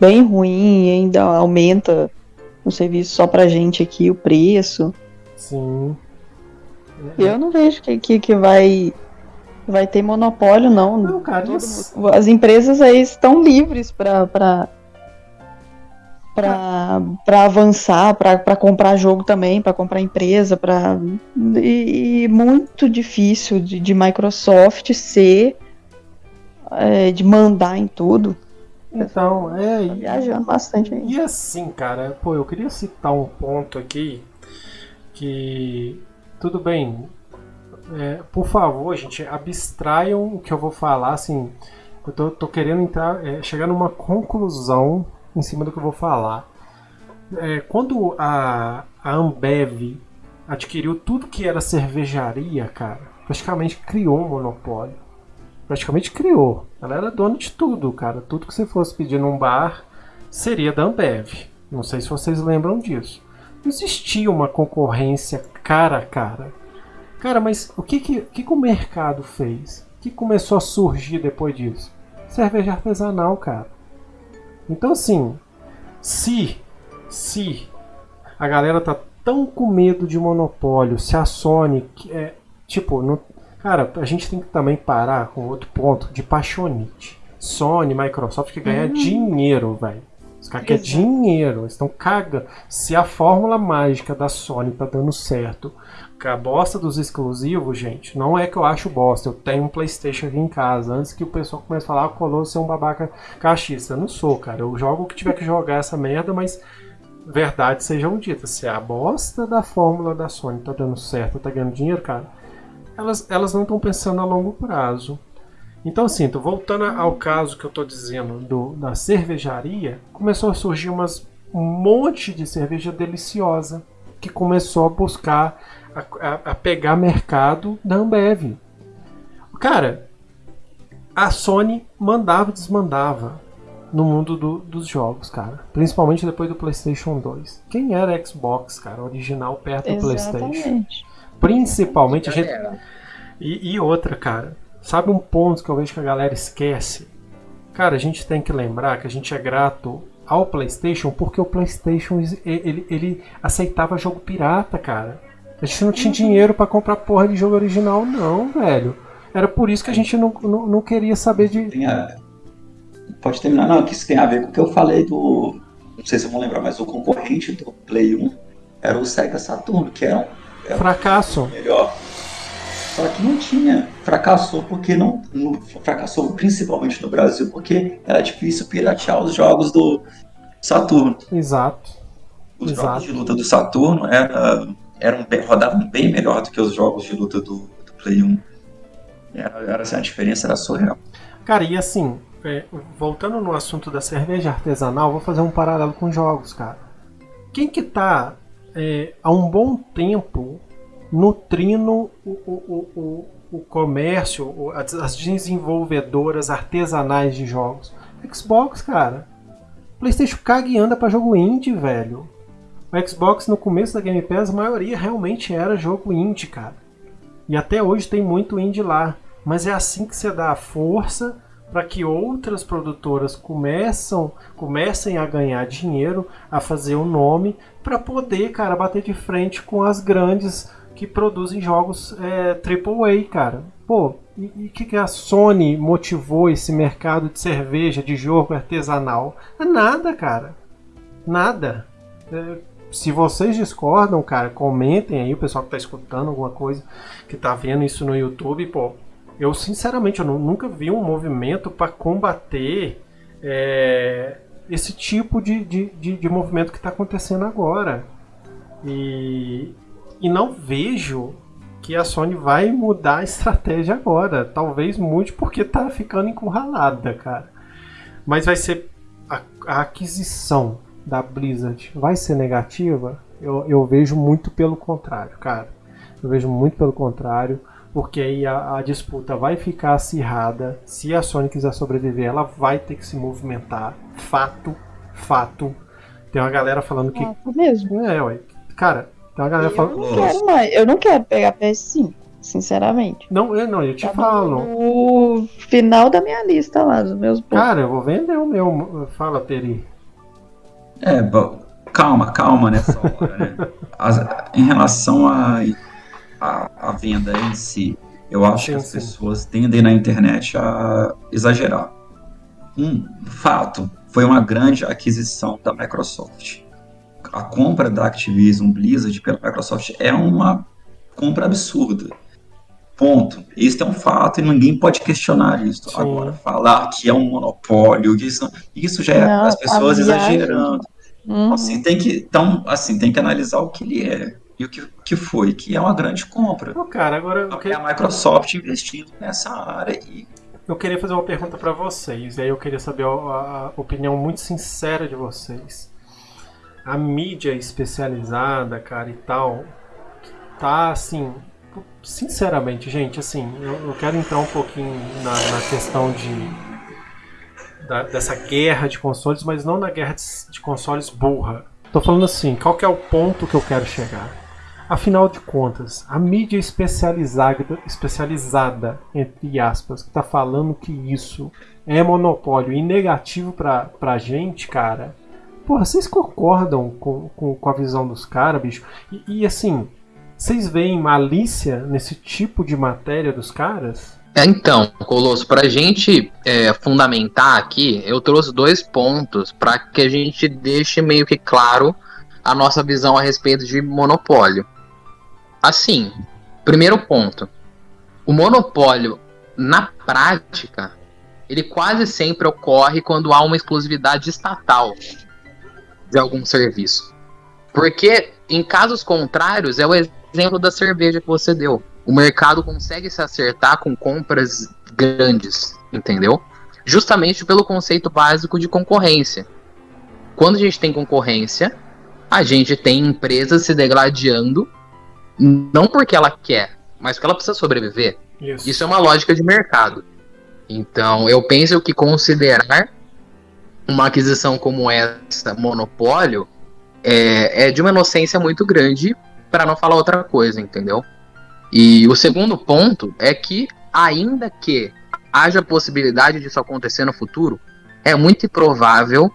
bem ruim e ainda aumenta o serviço só pra gente aqui, o preço. Sim. Eu não vejo que, que, que vai, vai ter monopólio, não. Não, cara, Todo As empresas aí estão livres pra, pra, pra avançar, pra comprar jogo também, pra comprar empresa, pra, e, e muito difícil de, de Microsoft ser, é, de mandar em tudo. Então, é. Tá viajando bastante aí. E assim, cara, pô, eu queria citar um ponto aqui que tudo bem. é, por favor, gente, abstraiam o que eu vou falar, assim. Eu tô, tô querendo entrar, é, chegar numa conclusão em cima do que eu vou falar. É, quando a, a Ambev adquiriu tudo que era cervejaria, cara, praticamente criou um monopólio. Praticamente criou. Ela era dona de tudo, cara. Tudo que você fosse pedir num bar seria da Ambev. Não sei se vocês lembram disso. Não existia uma concorrência cara a cara. Cara, mas o que, que, que, que o mercado fez? O que começou a surgir depois disso? Cerveja artesanal, cara. Então, assim, se, se a galera tá tão com medo de monopólio, se a Sony, que é, tipo, não, cara, a gente tem que também parar com outro ponto de paixonite. Sony, Microsoft que ganhar dinheiro, velho. Os caras querem dinheiro, eles estão cagando. Se a fórmula mágica da Sony tá dando certo, com a bosta dos exclusivos, gente, não é que eu acho bosta. Eu tenho um PlayStation aqui em casa. Antes que o pessoal comece a falar, ah, o Colosso é um babaca cachista. Eu não sou, cara. Eu jogo o que tiver que jogar essa merda, mas verdades sejam ditas. Se a bosta da fórmula da Sony tá dando certo, tá ganhando dinheiro, cara, elas, elas não estão pensando a longo prazo. Então, assim, tô voltando ao caso que eu tô dizendo do, da cervejaria, começou a surgir umas, um monte de cerveja deliciosa que começou a buscar, a, a- a pegar mercado da Ambev. Cara, a Sony mandava e desmandava no mundo do- dos jogos, cara. Principalmente depois do PlayStation 2. Quem era Xbox, cara, original perto do PlayStation? Exatamente. Principalmente a gente. E, e outra, cara, sabe um ponto que eu vejo que a galera esquece? Cara, a gente tem que lembrar que a gente é grato ao PlayStation porque o PlayStation ele, ele aceitava jogo pirata, cara. A gente não tinha dinheiro pra comprar porra de jogo original, não, velho. Era por isso que a gente não, não, não queria saber de. Tem a- Pode terminar, não, que isso tem a ver com o que eu falei do. Não sei se vão lembrar, mas o concorrente do Play 1 era o Sega Saturn, que era um Fracasso. melhor. Só que não tinha. Fracassou porque não. não- fracassou principalmente no Brasil porque era difícil piratear os jogos do Saturno. Exato. Os Exato. jogos de luta do Saturno era, eram bem- rodavam bem melhor do que os jogos de luta do, do Play 1. Era, era assim, a diferença era surreal. Cara, e assim, é, voltando no assunto da cerveja artesanal, vou fazer um paralelo com jogos, cara. Quem que tá é, há um bom tempo nutrindo o, o, o, o, o comércio, as desenvolvedoras artesanais de jogos? Xbox, cara. PlayStation caga e anda pra jogo indie, velho. O Xbox no começo da Game Pass, a maioria realmente era jogo indie, cara. E até hoje tem muito indie lá. Mas é assim que você dá a força para que outras produtoras começam, comecem a ganhar dinheiro, a fazer um nome, para poder, cara, bater de frente com as grandes que produzem jogos é, AAA, cara. Pô, e o que, que a Sony motivou esse mercado de cerveja, de jogo artesanal? Nada, cara. Nada. É, se vocês discordam, cara, comentem aí, o pessoal que tá escutando alguma coisa, que tá vendo isso no YouTube, pô. Eu, sinceramente, eu nu- nunca vi um movimento para combater é, esse tipo de, de, de, de movimento que está acontecendo agora. E, e não vejo que a Sony vai mudar a estratégia agora. Talvez mude porque tá ficando encurralada, cara. Mas vai ser. A, a aquisição da Blizzard vai ser negativa? Eu, eu vejo muito pelo contrário, cara. Eu vejo muito pelo contrário porque aí a, a disputa vai ficar acirrada. Se a Sony quiser sobreviver, ela vai ter que se movimentar. Fato, fato. Tem uma galera falando que. Ah, mesmo. É, ué. Cara, tem uma galera Eu falando. não quero mais. Eu não quero pegar PS5. sinceramente. Não, eu, não, eu te Tá falo. No final da minha lista lá, dos meus pontos. Cara, eu vou vender o meu. Fala, Peri. É, bom, calma, calma nessa hora, né? As- em relação à a, a, venda em si, eu acho Sim, que as sim. pessoas tendem na internet a exagerar. Um fato, foi uma grande aquisição da Microsoft. A compra da Activision Blizzard pela Microsoft é uma compra absurda. Ponto. Isso é um fato e ninguém pode questionar isso. Sim. Agora, falar que é um monopólio, isso, isso já é Não, as pessoas a viagem- exagerando. Uhum. Assim, tem que, então, assim, tem que analisar o que ele é e o que, que foi, que é uma grande compra. Ô, cara, agora eu, Porque que- a Microsoft investindo nessa área e eu queria fazer uma pergunta pra vocês. E aí eu queria saber a, a opinião muito sincera de vocês. A mídia especializada, cara, e tal, tá assim. Sinceramente, gente, assim, eu, eu quero entrar um pouquinho na, na questão de. Da- dessa guerra de consoles, mas não na guerra de, de consoles burra. Tô falando assim, qual que é o ponto que eu quero chegar? Afinal de contas, a mídia especializada, especializada entre aspas, que tá falando que isso é monopólio e negativo pra, pra gente, cara. Porra, vocês concordam com, com, com a visão dos caras, bicho? E, e, assim, vocês veem malícia nesse tipo de matéria dos caras? É, Então, Colosso, para a gente é, fundamentar aqui, eu trouxe dois pontos para que a gente deixe meio que claro a nossa visão a respeito de monopólio. Assim, primeiro ponto: o monopólio, na prática, ele quase sempre ocorre quando há uma exclusividade estatal de algum serviço. Porque, em casos contrários, é o exemplo da cerveja que você deu o mercado consegue se acertar com compras grandes, entendeu? Justamente pelo conceito básico de concorrência. Quando a gente tem concorrência, a gente tem empresas se degladiando, não porque ela quer, mas porque ela precisa sobreviver. Isso. Isso é uma lógica de mercado. Então, eu penso que considerar uma aquisição como essa, monopólio, é, é de uma inocência muito grande, para não falar outra coisa, entendeu? E o segundo ponto é que, ainda que haja possibilidade disso acontecer no futuro, é muito improvável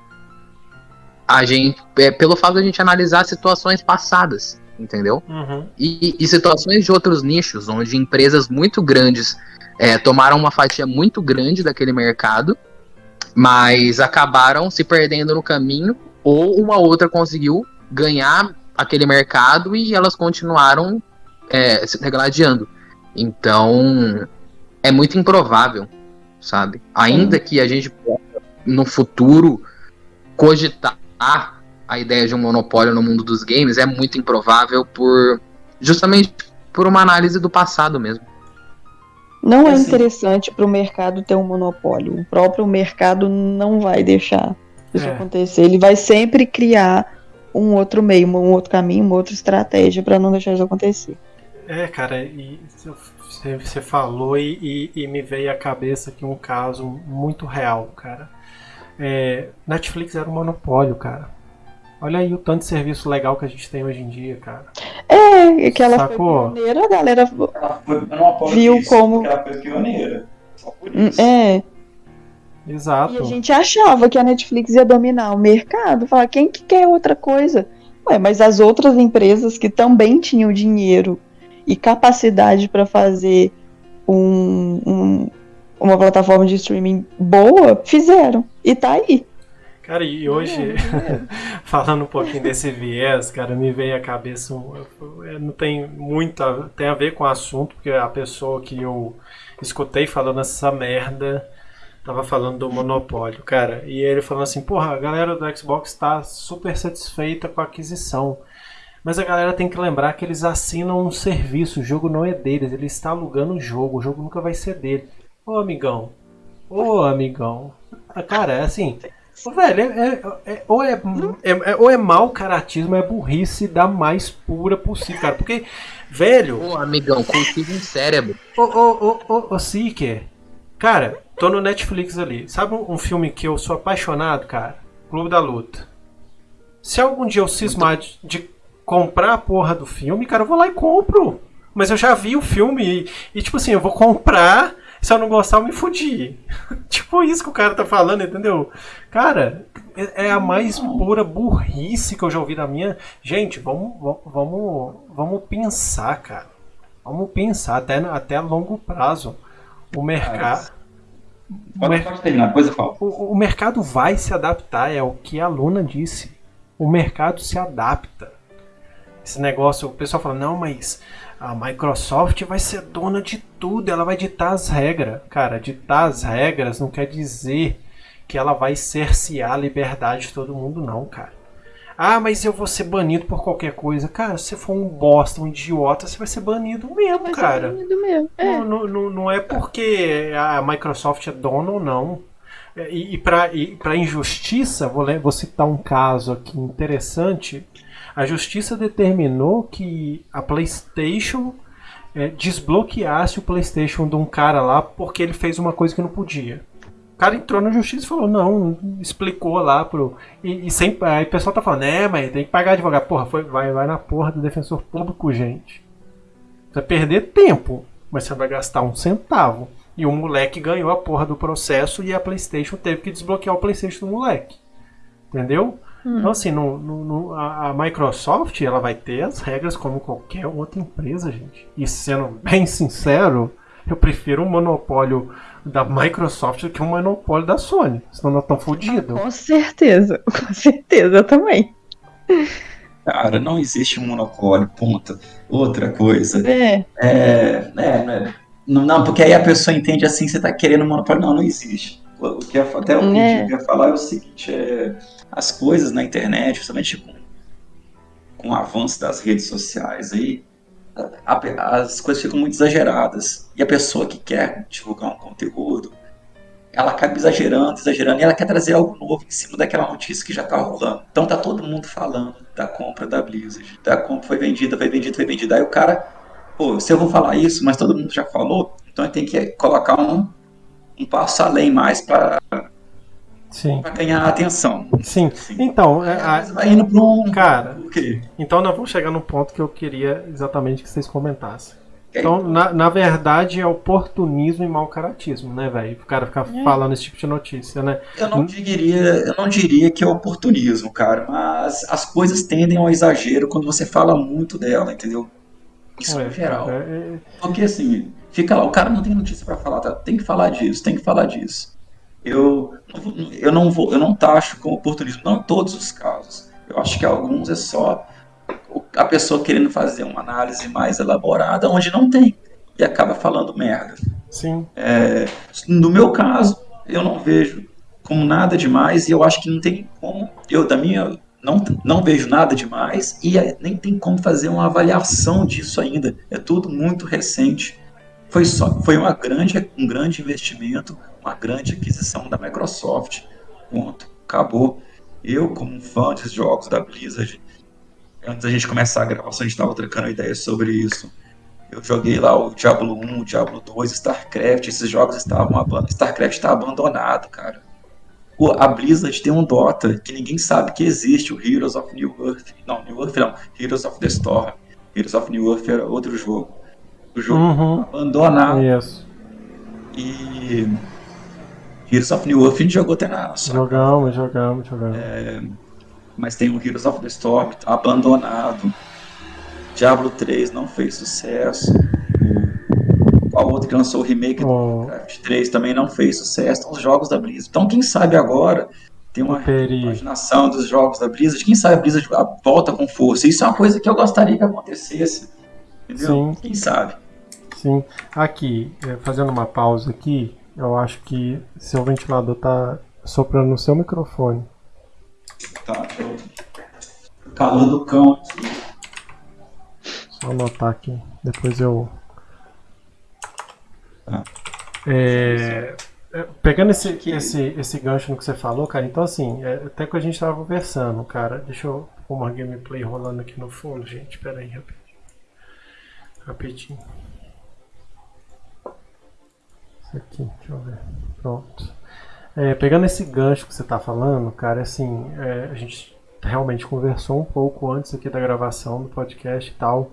a gente, é, pelo fato de a gente analisar situações passadas, entendeu? Uhum. E, e situações de outros nichos, onde empresas muito grandes é, tomaram uma fatia muito grande daquele mercado, mas acabaram se perdendo no caminho, ou uma outra conseguiu ganhar aquele mercado e elas continuaram é, se degladiando. Então, é muito improvável, sabe? Ainda que a gente possa, no futuro, cogitar a ideia de um monopólio no mundo dos games, é muito improvável por justamente por uma análise do passado mesmo. Não é Assim. interessante para o mercado ter um monopólio. O próprio mercado não vai deixar isso É. acontecer. Ele vai sempre criar um outro meio, um outro caminho, uma outra estratégia para não deixar isso acontecer. É, cara, e você, falou e, e- e me veio à cabeça aqui um caso muito real, cara. É, Netflix era um monopólio, cara. Olha aí o tanto de serviço legal que a gente tem hoje em dia, cara. É, que ela Sacou? foi pioneira, a galera. ela foi monopólio Viu disso, como- ela foi pioneira. Só por Hum, isso. É, Exato. e a gente achava que a Netflix ia dominar o mercado. Falar, quem que quer outra coisa? Ué, mas as outras empresas que também tinham dinheiro e capacidade para fazer um- um- uma plataforma de streaming boa, fizeram. E tá aí. Cara, e hoje, falando um pouquinho desse viés, cara, me veio à cabeça. é, não tem muito. a- tem a ver com o assunto, porque a pessoa que eu escutei falando essa merda tava falando do monopólio, cara. E ele falando assim: porra, a galera do Xbox tá super satisfeita com a aquisição. Mas a galera tem que lembrar que eles assinam um serviço, o jogo não é deles, ele está alugando o jogo, o jogo nunca vai ser dele. Ô amigão, ô amigão. Ah, Cara, é assim. Velho, é, é- é- ou, é, é- é- ou é mau caratismo, é burrice da mais pura possível, cara. Porque, velho, Ô, amigão, cultiva um cérebro. ô, ô, ô, ô, ô, Seeker, cara, tô no Netflix ali. Sabe um, um filme que eu sou apaixonado, cara? Clube da Luta. Se algum dia eu cismar de, de comprar a porra do filme, cara, eu vou lá e compro. Mas eu já vi o filme e, e, tipo assim, eu vou comprar. Se eu não gostar, eu me fudi. tipo isso que o cara tá falando, entendeu? Cara, é, é a mais pura burrice que eu já ouvi na minha. Gente, vamos, vamos, vamos pensar, cara. Vamos pensar até, até a longo prazo. O mercado. Mer. O, o mercado vai se adaptar, é o que a Luna disse. O mercado se adapta. Esse negócio, o pessoal fala, não, mas a Microsoft vai ser dona de tudo, ela vai ditar as regras. Cara, ditar as regras não quer dizer que ela vai cercear a liberdade de todo mundo, não, cara. Ah, mas eu vou ser banido por qualquer coisa. Cara, se você for um bosta, um idiota, você vai ser banido mesmo, vai cara. Ser banido mesmo. É. Não, não, não é porque a Microsoft é dona ou não. E, e para injustiça, vou, vou citar um caso aqui interessante a justiça determinou que a PlayStation é, desbloqueasse o PlayStation de um cara lá porque ele fez uma coisa que não podia. O cara entrou na justiça e falou, não, explicou lá pro. E, e sem, aí o pessoal tá falando, é, mas tem que pagar advogado. Porra, foi, vai, vai na porra do defensor público, gente. Você vai perder tempo, mas você vai gastar um centavo. E o moleque ganhou a porra do processo e a PlayStation teve que desbloquear o PlayStation do moleque. Entendeu? Hum. Então, assim, no, no, no, a, a, Microsoft ela vai ter as regras como qualquer outra empresa, gente. E sendo bem sincero, eu prefiro um monopólio da Microsoft do que um monopólio da Sony. Senão nós estamos fodidos. Com certeza, com certeza, eu também. Cara, não existe um monopólio, ponto. Outra coisa. É. É, é, não, não, porque aí a pessoa entende assim, você está querendo um monopólio. Não, não existe. O que até o que é. eu ia falar é o seguinte, é as coisas na internet, principalmente com, com o avanço das redes sociais aí, a, as coisas ficam muito exageradas. E a pessoa que quer divulgar um conteúdo, ela acaba exagerando, exagerando, e ela quer trazer algo novo em cima daquela notícia que já está rolando. Então tá todo mundo falando da compra da Blizzard, da compra foi vendida, foi vendida, foi vendida. Aí o cara, pô, se eu vou falar isso, mas todo mundo já falou, então tenho que colocar um, um passo além mais para Sim. Pra ganhar atenção. Sim. Sim. Então, é, a... vai indo um. Cara, então nós vamos chegar no ponto que eu queria exatamente que vocês comentassem. Então, na, na verdade, é oportunismo e mau caratismo, né, velho? O cara ficar é. falando esse tipo de notícia, né? Eu não, diria, eu não diria que é oportunismo, cara, mas as coisas tendem ao exagero quando você fala muito dela, entendeu? Isso é, em geral. É, é... Porque assim, fica lá, o cara não tem notícia para falar, tá? tem que falar disso, tem que falar disso eu, eu não vou, eu não taxo como oportunismo, não em todos os casos. Eu acho que alguns é só a pessoa querendo fazer uma análise mais elaborada onde não tem e acaba falando merda. Sim. É, no meu caso, eu não vejo como nada demais e eu acho que não tem como, eu da minha não, não vejo nada demais e é, nem tem como fazer uma avaliação disso ainda. É tudo muito recente. Foi, só, foi uma grande, um grande investimento, uma grande aquisição da Microsoft. Ponto. Acabou. Eu, como fã de jogos da Blizzard, antes da gente começar a gravação, a gente estava trocando ideias sobre isso. Eu joguei lá o Diablo 1, o Diablo 2, StarCraft, esses jogos estavam abandonados. StarCraft está abandonado, cara. a Blizzard tem um Dota que ninguém sabe que existe, o Heroes of New Earth. Não, New Earth não, Heroes of the Storm. Heroes of New Earth era outro jogo o jogo uhum. abandonado. Isso. E Heroes of New Earth a gente jogou até na nossa. Jogamos, jogamos, jogamos. É, mas tem o Heroes of the Storm tá abandonado. Diablo 3 não fez sucesso. Qual outro que lançou o remake do Warcraft 3 também não fez sucesso. Então, os jogos da Blizzard. Então, quem sabe agora tem uma imaginação dos jogos da Blizzard. Quem sabe a Blizzard volta com força. Isso é uma coisa que eu gostaria que acontecesse Entendeu? Sim. Quem sabe? Sim. Aqui, é, fazendo uma pausa aqui, eu acho que seu ventilador tá soprando no seu microfone. Tá, eu... calor do cão aqui. Só anotar aqui, depois eu. Tá. É, é, pegando esse, esse, esse gancho no que você falou, cara, então assim, é, até que a gente tava conversando, cara, deixa eu pôr uma gameplay rolando aqui no fundo, gente, pera aí, rapidinho. Rapidinho. Aqui, deixa eu ver. Pronto. É, pegando esse gancho que você está falando, cara, assim, é, a gente realmente conversou um pouco antes aqui da gravação do podcast e tal.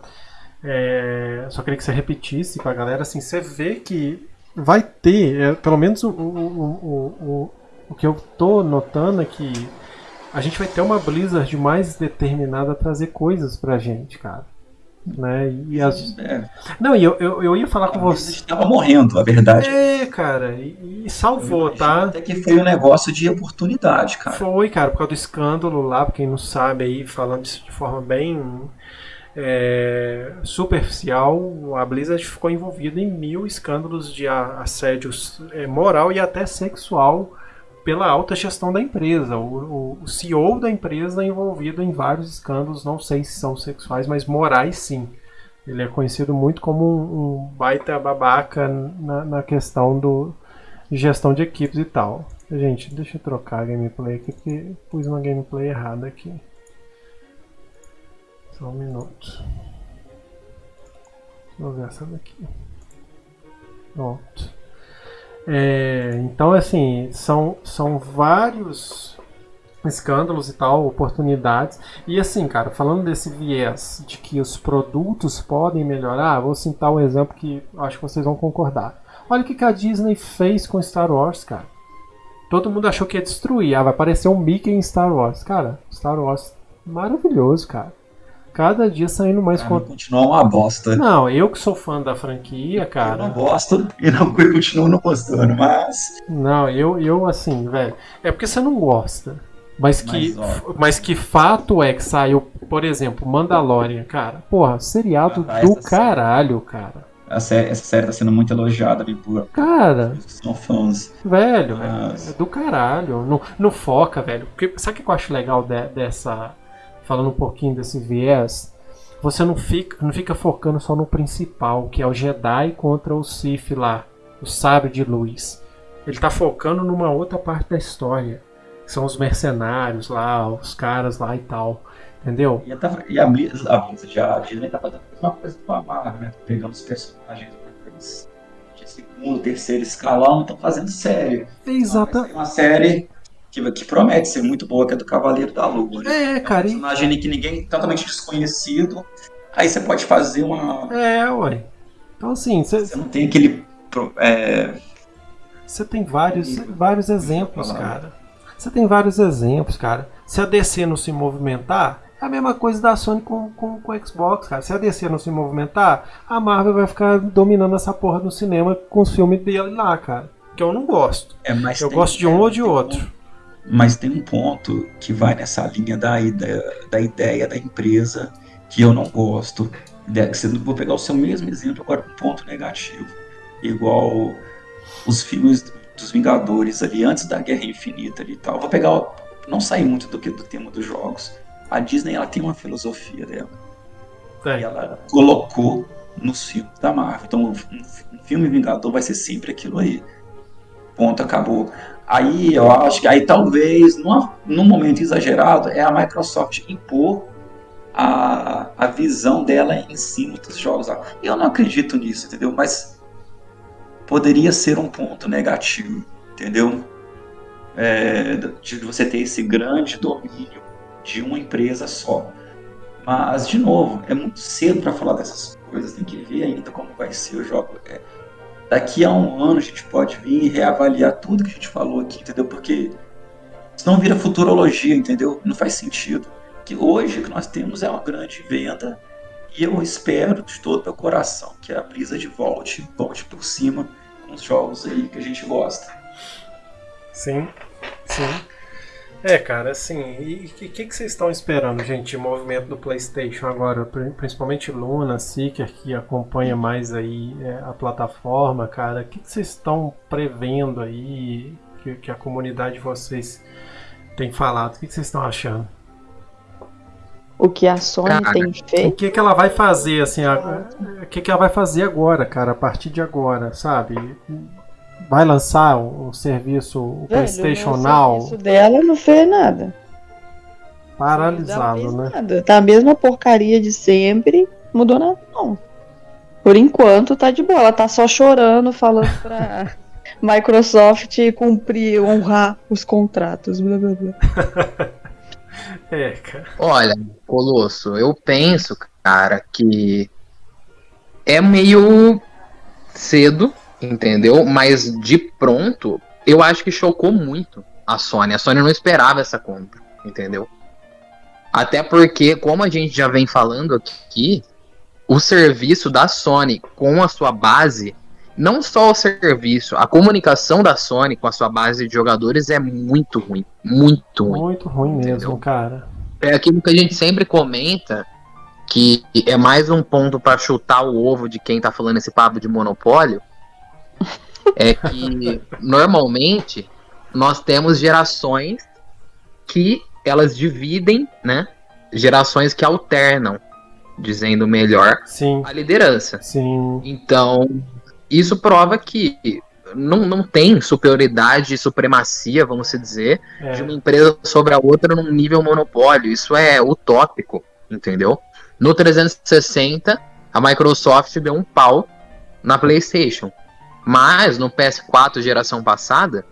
É, só queria que você repetisse pra galera, assim, você vê que vai ter, é, pelo menos o, o, o, o que eu tô notando é que a gente vai ter uma Blizzard mais determinada a trazer coisas pra gente, cara. Né? E as... É, Não, e eu, eu, eu ia falar com você. Estava morrendo, a verdade. É, cara, e, e salvou, tá? Até que foi um negócio de oportunidade, cara. Foi, cara, por causa do escândalo lá, pra quem não sabe aí, falando isso de forma bem é, superficial, a Blizzard ficou envolvida em mil escândalos de assédio é, moral e até sexual pela alta gestão da empresa. O, o- o CEO da empresa é envolvido em vários escândalos, não sei se são sexuais, mas morais sim. Ele é conhecido muito como um, um baita babaca na, na questão do gestão de equipes e tal. Gente, deixa eu trocar a gameplay aqui, porque pus uma gameplay errada aqui. Só um minuto. Vou ver essa daqui. Pronto. É, então, assim, são, são vários escândalos e tal, oportunidades. E assim, cara, falando desse viés de que os produtos podem melhorar, vou citar um exemplo que acho que vocês vão concordar. Olha o que a Disney fez com Star Wars, cara. Todo mundo achou que ia destruir. Ah, vai aparecer um Mickey em Star Wars. Cara, Star Wars maravilhoso, cara. Cada dia saindo mais Cara, conteúdo. continua uma bosta. Não, eu que sou fã da franquia, Eu não cara. gosto e não continuo não gostando, mas. Não, eu, eu assim, velho. É porque você não gosta. Mas que, Mas, mas que fato é que saiu, por exemplo, Mandalorian, cara. Porra, seriado Ah, do essa série. caralho, cara. A sé- essa série tá sendo muito elogiada ali por Cara, são fãs. velho, Mas- é do caralho. Não, não foca, velho. Porque, sabe o que eu acho legal de- dessa. Falando um pouquinho desse viés? Você não fica, não fica focando só no principal, que é o Jedi contra o Sith lá, o sábio de luz. Ele tá focando numa outra parte da história. que São os mercenários lá, os caras lá e tal. Entendeu? E, tá, e a Blizzard, a Blizzard, a Disney tá fazendo a mesma coisa com a Marvel, né? Pegando os personagens de segundo, terceiro escalão, estão fazendo série. Exata. Sair uma série que, que promete ser muito boa, que é do Cavaleiro da Lua. Né? É, cara. um e- personagem que ninguém totalmente desconhecido. Aí você pode fazer uma. É, ué. Então assim, você Você não tem aquele. é, Você tem vários, vários exemplos, cara. Você tem vários exemplos, cara. Se a DC não se movimentar, é a mesma coisa da Sony com, com, com o Xbox, cara. Se a DC não se movimentar, a Marvel vai ficar dominando essa porra no cinema com os filmes dele lá, cara. Que eu não gosto. é, Eu gosto de um é, ou de outro. Mas tem um ponto que vai nessa linha da ideia da, ideia da empresa que eu não gosto. Vou pegar o seu mesmo exemplo agora com um ponto negativo. Igual os filmes dos Vingadores ali antes da Guerra Infinita ali e tal. Vou pegar. Não sair muito do, que, do tema dos jogos. A Disney ela tem uma filosofia dela. E É. ela colocou nos filmes da Marvel. Então, um filme Vingador vai ser sempre aquilo aí. Ponto, acabou. Aí eu acho que aí talvez, numa, num momento exagerado, é a Microsoft impor a, a visão dela em cima dos jogos. Eu não acredito nisso, entendeu? Mas poderia ser um ponto negativo, entendeu? É, de você ter esse grande domínio de uma empresa só. Mas, de novo, é muito cedo para falar dessas coisas, tem que ver ainda como vai ser o jogo. É, daqui a um ano a gente pode vir e reavaliar tudo que a gente falou aqui, entendeu? Porque senão vira futurologia, entendeu? Não faz sentido. Que hoje o que nós temos é uma grande venda e eu espero de todo meu coração que a Blizzard volte, volte por cima com os jogos aí que a gente gosta. Sim, sim. É, cara, assim, e o que, que, que vocês estão esperando, gente, de movimento do PlayStation agora? Pri- Principalmente Luna, Seeker, que acompanha mais aí é, a plataforma, cara. O que, que vocês estão prevendo aí que, que a comunidade de vocês tem falado? O que, que vocês estão achando? O que a Sony Cara, tem O feito. que, que ela vai fazer, assim, a- o que, que ela vai fazer agora, cara, a partir de agora, sabe? Vai lançar um serviço, o Velho, PlayStation o Now, serviço dela não fez nada. paralisado, não né? fez nada. Tá a mesma porcaria de sempre, mudou nada, não. Por enquanto tá de boa. Ela tá só chorando, falando pra Microsoft cumprir, honrar os contratos. Blá, blá, blá. É, cara. Olha, Colosso, eu penso, cara, que é meio cedo, entendeu? Mas de pronto, eu acho que chocou muito a Sony. A Sony não esperava essa compra, entendeu? Até porque, como a gente já vem falando aqui, o serviço da Sony com a sua base, não só o serviço, a comunicação da Sony com a sua base de jogadores é muito ruim. Muito ruim. Muito ruim mesmo, entendeu? cara. É aquilo que a gente sempre comenta, que é mais um ponto para chutar o ovo de quem tá falando esse papo de monopólio. É que normalmente nós temos gerações que elas dividem, né? Gerações que alternam, dizendo melhor, Sim. a liderança. Sim. Então, isso prova que não, não tem superioridade e supremacia, vamos dizer, é. de uma empresa sobre a outra num nível monopólio. Isso é utópico, entendeu? No 360, a Microsoft deu um pau na PlayStation. Mas no PS4 geração passada,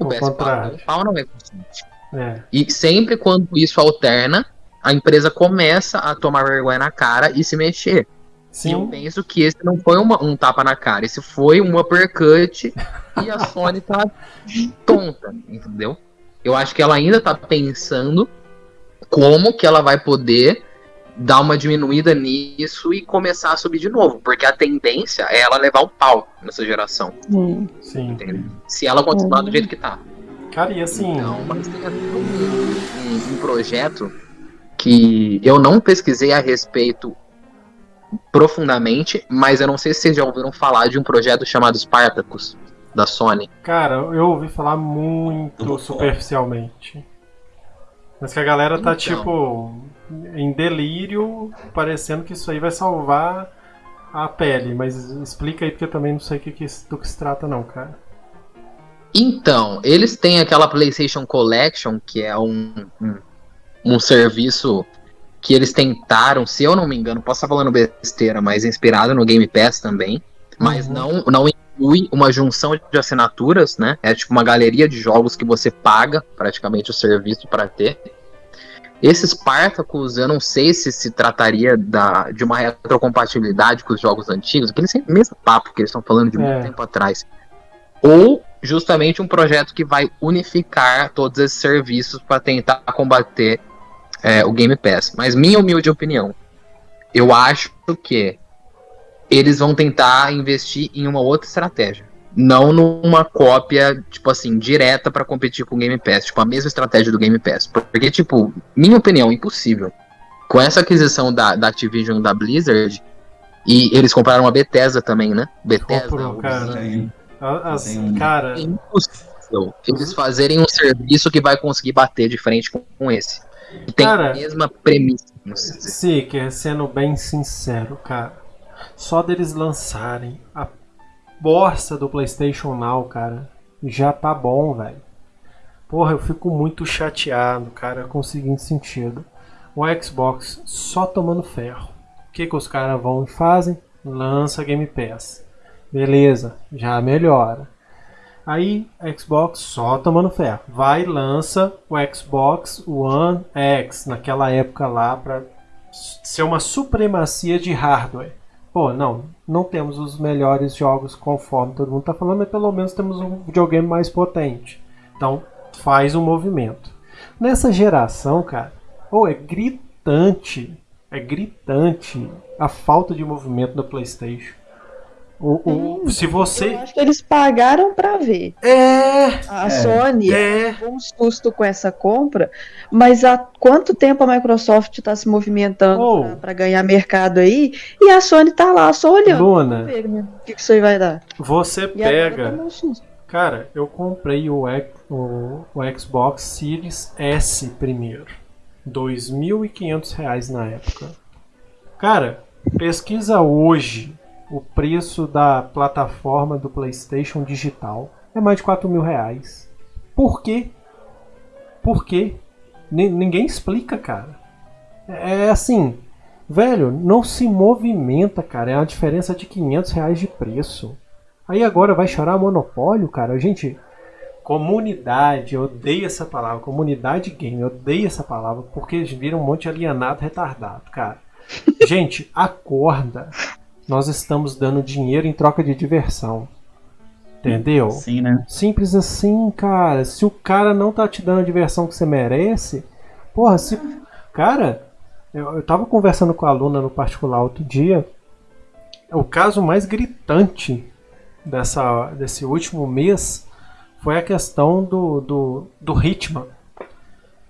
o, o PS4 contrário. deu um pau na Microsoft. É. E sempre quando isso alterna, a empresa começa a tomar vergonha na cara e se mexer. Sim. E eu penso que esse não foi uma, um tapa na cara, esse foi um uppercut e a Sony tá tonta, entendeu? Eu acho que ela ainda tá pensando como que ela vai poder dar uma diminuída nisso e começar a subir de novo, porque a tendência é ela levar o pau nessa geração. Sim. Sim. Se ela continuar do jeito que tá. Cara, e assim. Então, mas tem um, um, um projeto que eu não pesquisei a respeito profundamente, mas eu não sei se vocês já ouviram falar de um projeto chamado Spartacus, da Sony. Cara, eu ouvi falar muito superficialmente. Mas que a galera tá, então. tipo, em delírio, parecendo que isso aí vai salvar a pele. Mas explica aí, porque eu também não sei do que, do que se trata, não, cara. Então, eles têm aquela PlayStation Collection, que é um, um, um, serviço que eles tentaram, se eu não me engano, posso estar falando besteira, mas inspirado no Game Pass também. Mas uhum. não, não inclui uma junção de assinaturas, né? É tipo uma galeria de jogos que você paga praticamente o serviço para ter. Esses Spartacus, eu não sei se se trataria da, de uma retrocompatibilidade com os jogos antigos, aquele mesmo papo que eles estão falando de é. muito tempo atrás. Ou justamente um projeto que vai unificar todos esses serviços para tentar combater é, o Game Pass. Mas minha humilde opinião, eu acho que eles vão tentar investir em uma outra estratégia. Não numa cópia, tipo assim, direta para competir com o Game Pass. Tipo, a mesma estratégia do Game Pass. Porque, tipo, minha opinião, impossível. Com essa aquisição da, da Activision da Blizzard, e eles compraram a Bethesda também, né? Bethesda. Comprou, cara. As, um... Cara. É impossível eles fazerem um serviço que vai conseguir bater de frente com, com esse. Tem cara, a mesma premissa. Sim, que é sendo bem sincero, cara. Só deles lançarem a bosta do PlayStation Now, cara, já tá bom, velho. Porra, eu fico muito chateado, cara, com o seguinte sentido. O Xbox só tomando ferro. O que, que os caras vão e fazem? Lança Game Pass. Beleza, já melhora. Aí, Xbox só tomando ferro. Vai e lança o Xbox One X, naquela época lá, para ser uma supremacia de hardware. Pô, não, não temos os melhores jogos conforme todo mundo tá falando, mas pelo menos temos um videogame mais potente. Então, faz um movimento. Nessa geração, cara, pô, é gritante, é gritante a falta de movimento do PlayStation. O, o, se você. Eu acho que eles pagaram para ver. É. A é, Sony é. um susto com essa compra, mas há quanto tempo a Microsoft está se movimentando oh. para ganhar mercado aí e a Sony tá lá só olhando. Luna. Ver, né, o que, que isso aí vai dar? Você pega. Cara, eu comprei o, o, o Xbox Series S primeiro. R$ 2.500 na época. Cara, pesquisa hoje o preço da plataforma do PlayStation Digital é mais de 4 mil reais. Por quê? Por quê? N ninguém explica, cara. É, é assim, velho, não se movimenta, cara. É uma diferença de 500 reais de preço. Aí agora vai chorar monopólio, cara. Gente, comunidade, eu odeio essa palavra. Comunidade game, eu odeio essa palavra porque eles viram um monte de alienado retardado, cara. Gente, acorda. Nós estamos dando dinheiro em troca de diversão. Entendeu? Sim, né? Simples assim, cara. Se o cara não tá te dando a diversão que você merece, porra, se. Cara, eu, eu tava conversando com a aluna no particular outro dia. O caso mais gritante dessa, desse último mês foi a questão do, do, do Hitman.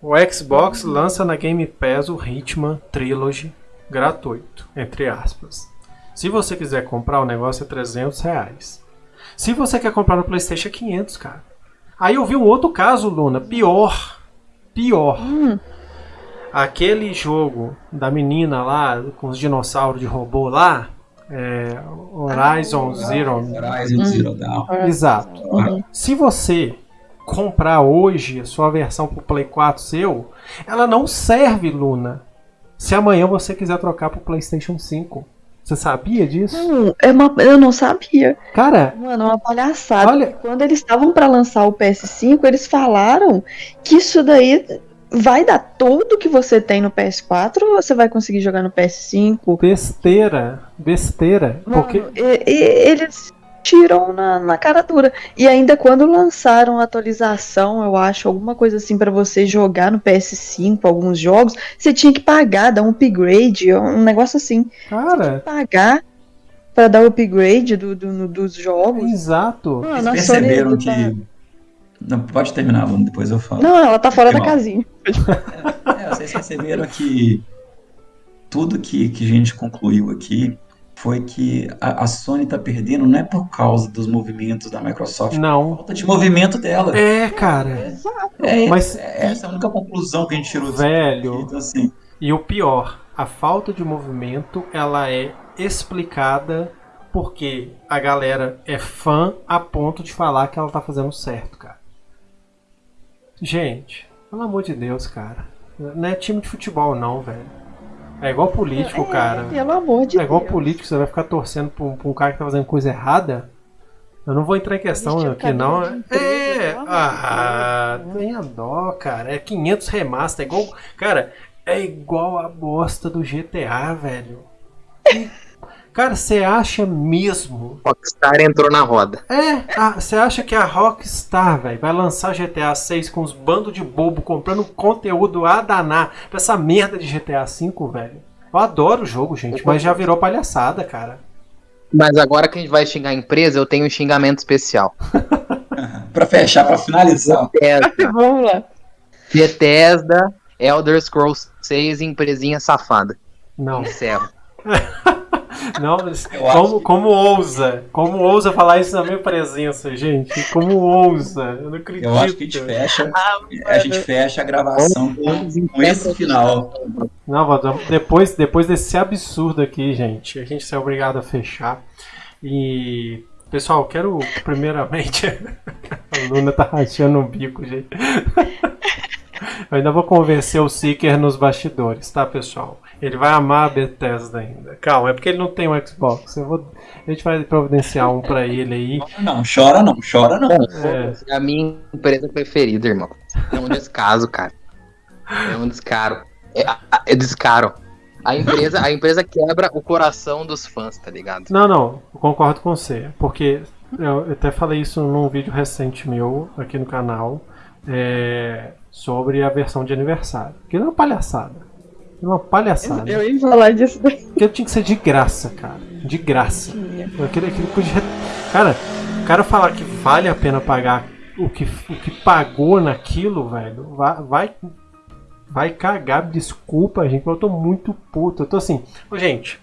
O Xbox lança na Game Pass o Hitman Trilogy gratuito, entre aspas. Se você quiser comprar, o negócio é 300 reais. Se você quer comprar no PlayStation, é 500, cara. Aí eu vi um outro caso, Luna, pior. Pior. Aquele jogo da menina lá, com os dinossauros de robô lá, é, Horizon Zero. Horizon Zero Dawn. Exato. Se você comprar hoje a sua versão pro Play 4 seu, ela não serve, Luna. Se amanhã você quiser trocar pro PlayStation 5. Você sabia disso? Não, é uma, eu não sabia. Cara, Mano, é uma palhaçada. Olha- Quando eles estavam pra lançar o PS5, eles falaram que isso daí vai dar tudo que você tem no PS4 ou você vai conseguir jogar no PS5? besteira. Besteira. Mano, Porque. e- e- eles tiram na, na cara dura. E ainda quando lançaram a atualização, eu acho, alguma coisa assim pra você jogar no PS5, alguns jogos, você tinha que pagar, dar um upgrade, um negócio assim. Cara, Pagar pra dar o upgrade do, do- no- dos jogos. exato. Mano, Vocês a perceberam tá- que. Não, pode terminar, Bruno, depois eu falo. Não, ela tá fora da mal. casinha. É, vocês perceberam que tudo que, que a gente concluiu aqui foi que a, a Sony tá perdendo não é por causa dos movimentos da Microsoft, é Não. falta de movimento dela. É, cara. É, Mas- é essa a única conclusão que a gente tirou disso Velho. Então, assim, E o pior, a falta de movimento, ela é explicada porque a galera é fã a ponto de falar que ela tá fazendo certo, cara. Gente, pelo amor de Deus, cara. Não é time de futebol não, velho. É igual político, É, cara. Pelo amor de É igual Deus. político, você vai ficar torcendo pra um, pra um cara que tá fazendo coisa errada? Eu não vou entrar em questão aqui, não. cabelo de empresa, É, de ah, Deus. tenha dó, cara. É 500 remaster, é igual. Cara, é igual a bosta do GTA, velho. Cara, você acha mesmo? Rockstar entrou na roda. É, você acha que a Rockstar, velho, vai lançar GTA 6 com os bandos de bobo comprando conteúdo a danar pra essa merda de GTA 5, velho? Eu adoro o jogo, gente, mas já virou palhaçada, cara. Mas agora que a gente vai xingar a empresa, eu tenho um xingamento especial. pra fechar, pra finalizar, Bethesda, Vamos lá. Bethesda, Elder Scrolls 6, empresinha safada. Não. Encerro. Não, como, que- como ousa? Como ousa falar isso na minha presença, gente? Como ousa? Eu não acredito. eu acho que a gente fecha, Ah, a gente fecha a gravação com, com esse final. Não, depois, depois desse absurdo aqui, gente, a gente é obrigado a fechar. E. Pessoal, quero primeiramente. a Luna tá rachando o bico, gente. Eu ainda vou convencer o Seeker nos bastidores, tá, pessoal? Ele vai amar a Bethesda ainda. Calma, é porque ele não tem um Xbox. Eu vou... A gente vai providenciar um pra ele aí. Não, chora não, chora não. É. É a minha empresa preferida, irmão. É um descaso, cara. É um descaro. É, é descaro. A empresa, a empresa quebra o coração dos fãs, tá ligado? Não, não, eu concordo com você. Porque eu, até falei isso num vídeo recente meu aqui no canal é, sobre a versão de aniversário. Que é uma palhaçada. É uma palhaçada. Eu ia falar disso daí. Porque tinha que ser de graça, cara. De graça. Aquele, aquele de... Cara, o cara falar que vale a pena pagar o que, o que pagou naquilo, velho, vai, vai, vai cagar. Desculpa, gente, mas eu tô muito puto. Eu tô assim, ô, gente,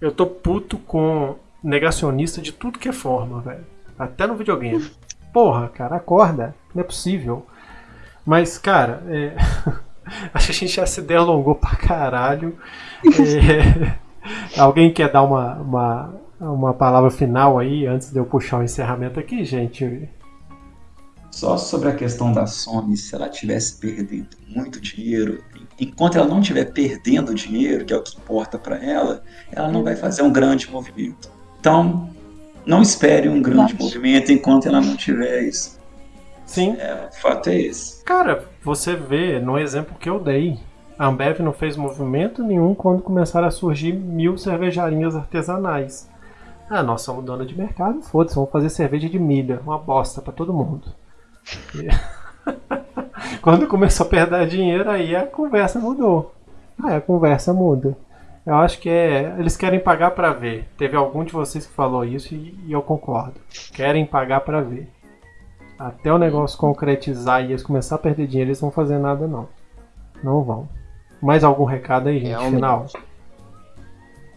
eu tô puto com negacionista de tudo que é forma, velho. Até no videogame. Porra, cara, acorda. Não é possível. Mas, cara, é... acho que a gente já se delongou pra caralho. É... Alguém quer dar uma, uma, uma palavra final aí antes de eu puxar o encerramento aqui, gente? Só sobre a questão da Sony, se ela estivesse perdendo muito dinheiro, enquanto ela não estiver perdendo dinheiro, que é o que importa para ela, ela não vai fazer um grande movimento. Então, não espere um grande Nossa. movimento enquanto ela não tiver isso. Sim. É, o fato é esse. Cara, você vê no exemplo que eu dei. A Ambev não fez movimento nenhum quando começaram a surgir mil cervejarias artesanais. Ah, nós somos dona de mercado, foda-se, vamos fazer cerveja de milha, uma bosta para todo mundo. E... quando começou a perder dinheiro, aí a conversa mudou. Aí a conversa muda. Eu acho que é. Eles querem pagar para ver. Teve algum de vocês que falou isso e, e eu concordo. Querem pagar para ver. Até o negócio concretizar e eles começar a perder dinheiro, eles não vão fazer nada não. Não vão. Mais algum recado aí, gente? Realmente. Final.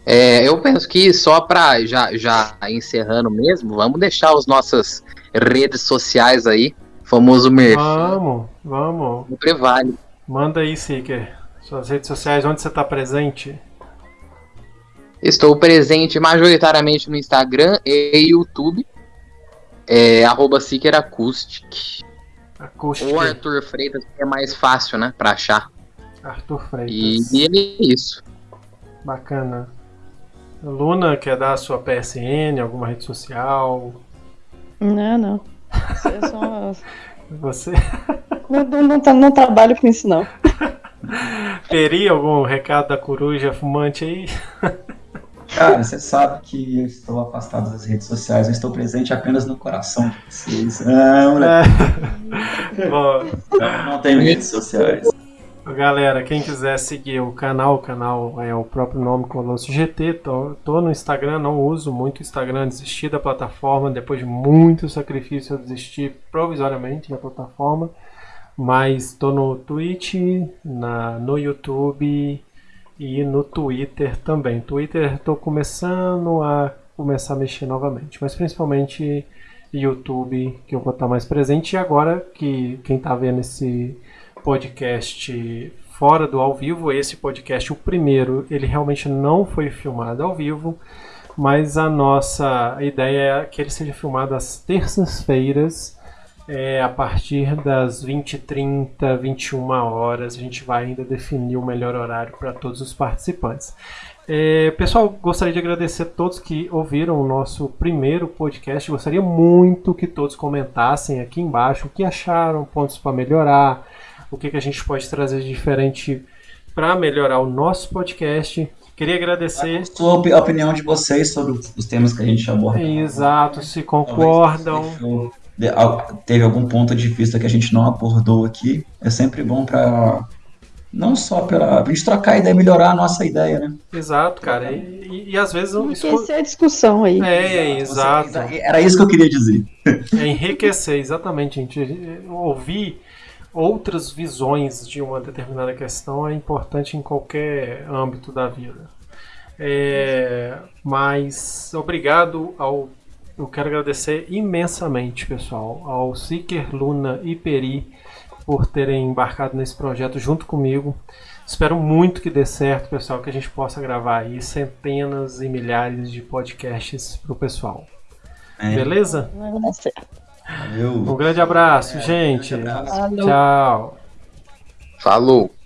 É, eu penso que só para já, já encerrando mesmo, vamos deixar as nossas redes sociais aí, famoso Murphy. Vamos, vamos. Sempre vale. Manda aí, Seeker. Suas redes sociais, onde você está presente? Estou presente majoritariamente no Instagram e YouTube. É, arroba Seeker Acoustic. Acoustic. Ou Arthur Freitas, que é mais fácil, né, pra achar. Arthur Freitas. E, e é isso. Bacana. Luna, quer dar a sua PSN, alguma rede social? Não, não. Eu sou... Você? Não, não, não, não, trabalho com isso, não. Teria algum recado da coruja fumante aí? Cara, você sabe que eu estou afastado das redes sociais, eu estou presente apenas no coração de vocês. Ah, moleque. É. Bom, não, não tenho redes sociais. Galera, quem quiser seguir o canal, o canal é o próprio nome Colosso GT. Tô, tô no Instagram, não uso muito o Instagram, desisti da plataforma. Depois de muito sacrifício, eu desisti provisoriamente da plataforma. Mas tô no Twitch, na, no YouTube e no Twitter também. Twitter estou começando a começar a mexer novamente, mas principalmente YouTube que eu vou estar mais presente. E agora que quem está vendo esse podcast fora do ao vivo. Esse podcast, o primeiro, ele realmente não foi filmado ao vivo, mas a nossa ideia é que ele seja filmado às terças-feiras, é, a partir das 20h30, 21 horas. A gente vai ainda definir o melhor horário para todos os participantes. É, pessoal, gostaria de agradecer a todos que ouviram o nosso primeiro podcast. Gostaria muito que todos comentassem aqui embaixo o que acharam, pontos para melhorar o que, que a gente pode trazer de diferente para melhorar o nosso podcast. Queria agradecer. A opinião de vocês sobre os temas que a gente aborda. Exato, se concordam. Teve algum ponto de vista que a gente não abordou aqui. É sempre bom para não só para a gente trocar ideia, melhorar a nossa ideia, né? Exato, cara. E, e, e às vezes enriquecer a discussão aí. É, exato. Era isso que eu queria dizer. É enriquecer, exatamente, gente. Ouvir outras visões de uma determinada questão é importante em qualquer âmbito da vida. É, mas obrigado ao. Eu quero agradecer imensamente, pessoal, ao Seeker, Luna e Peri por terem embarcado nesse projeto junto comigo. Espero muito que dê certo, pessoal, que a gente possa gravar aí centenas e milhares de podcasts para o pessoal. É. Beleza? Vai dar certo. Valeu. Um grande abraço, é, gente. Um grande abraço. Tchau. Falou.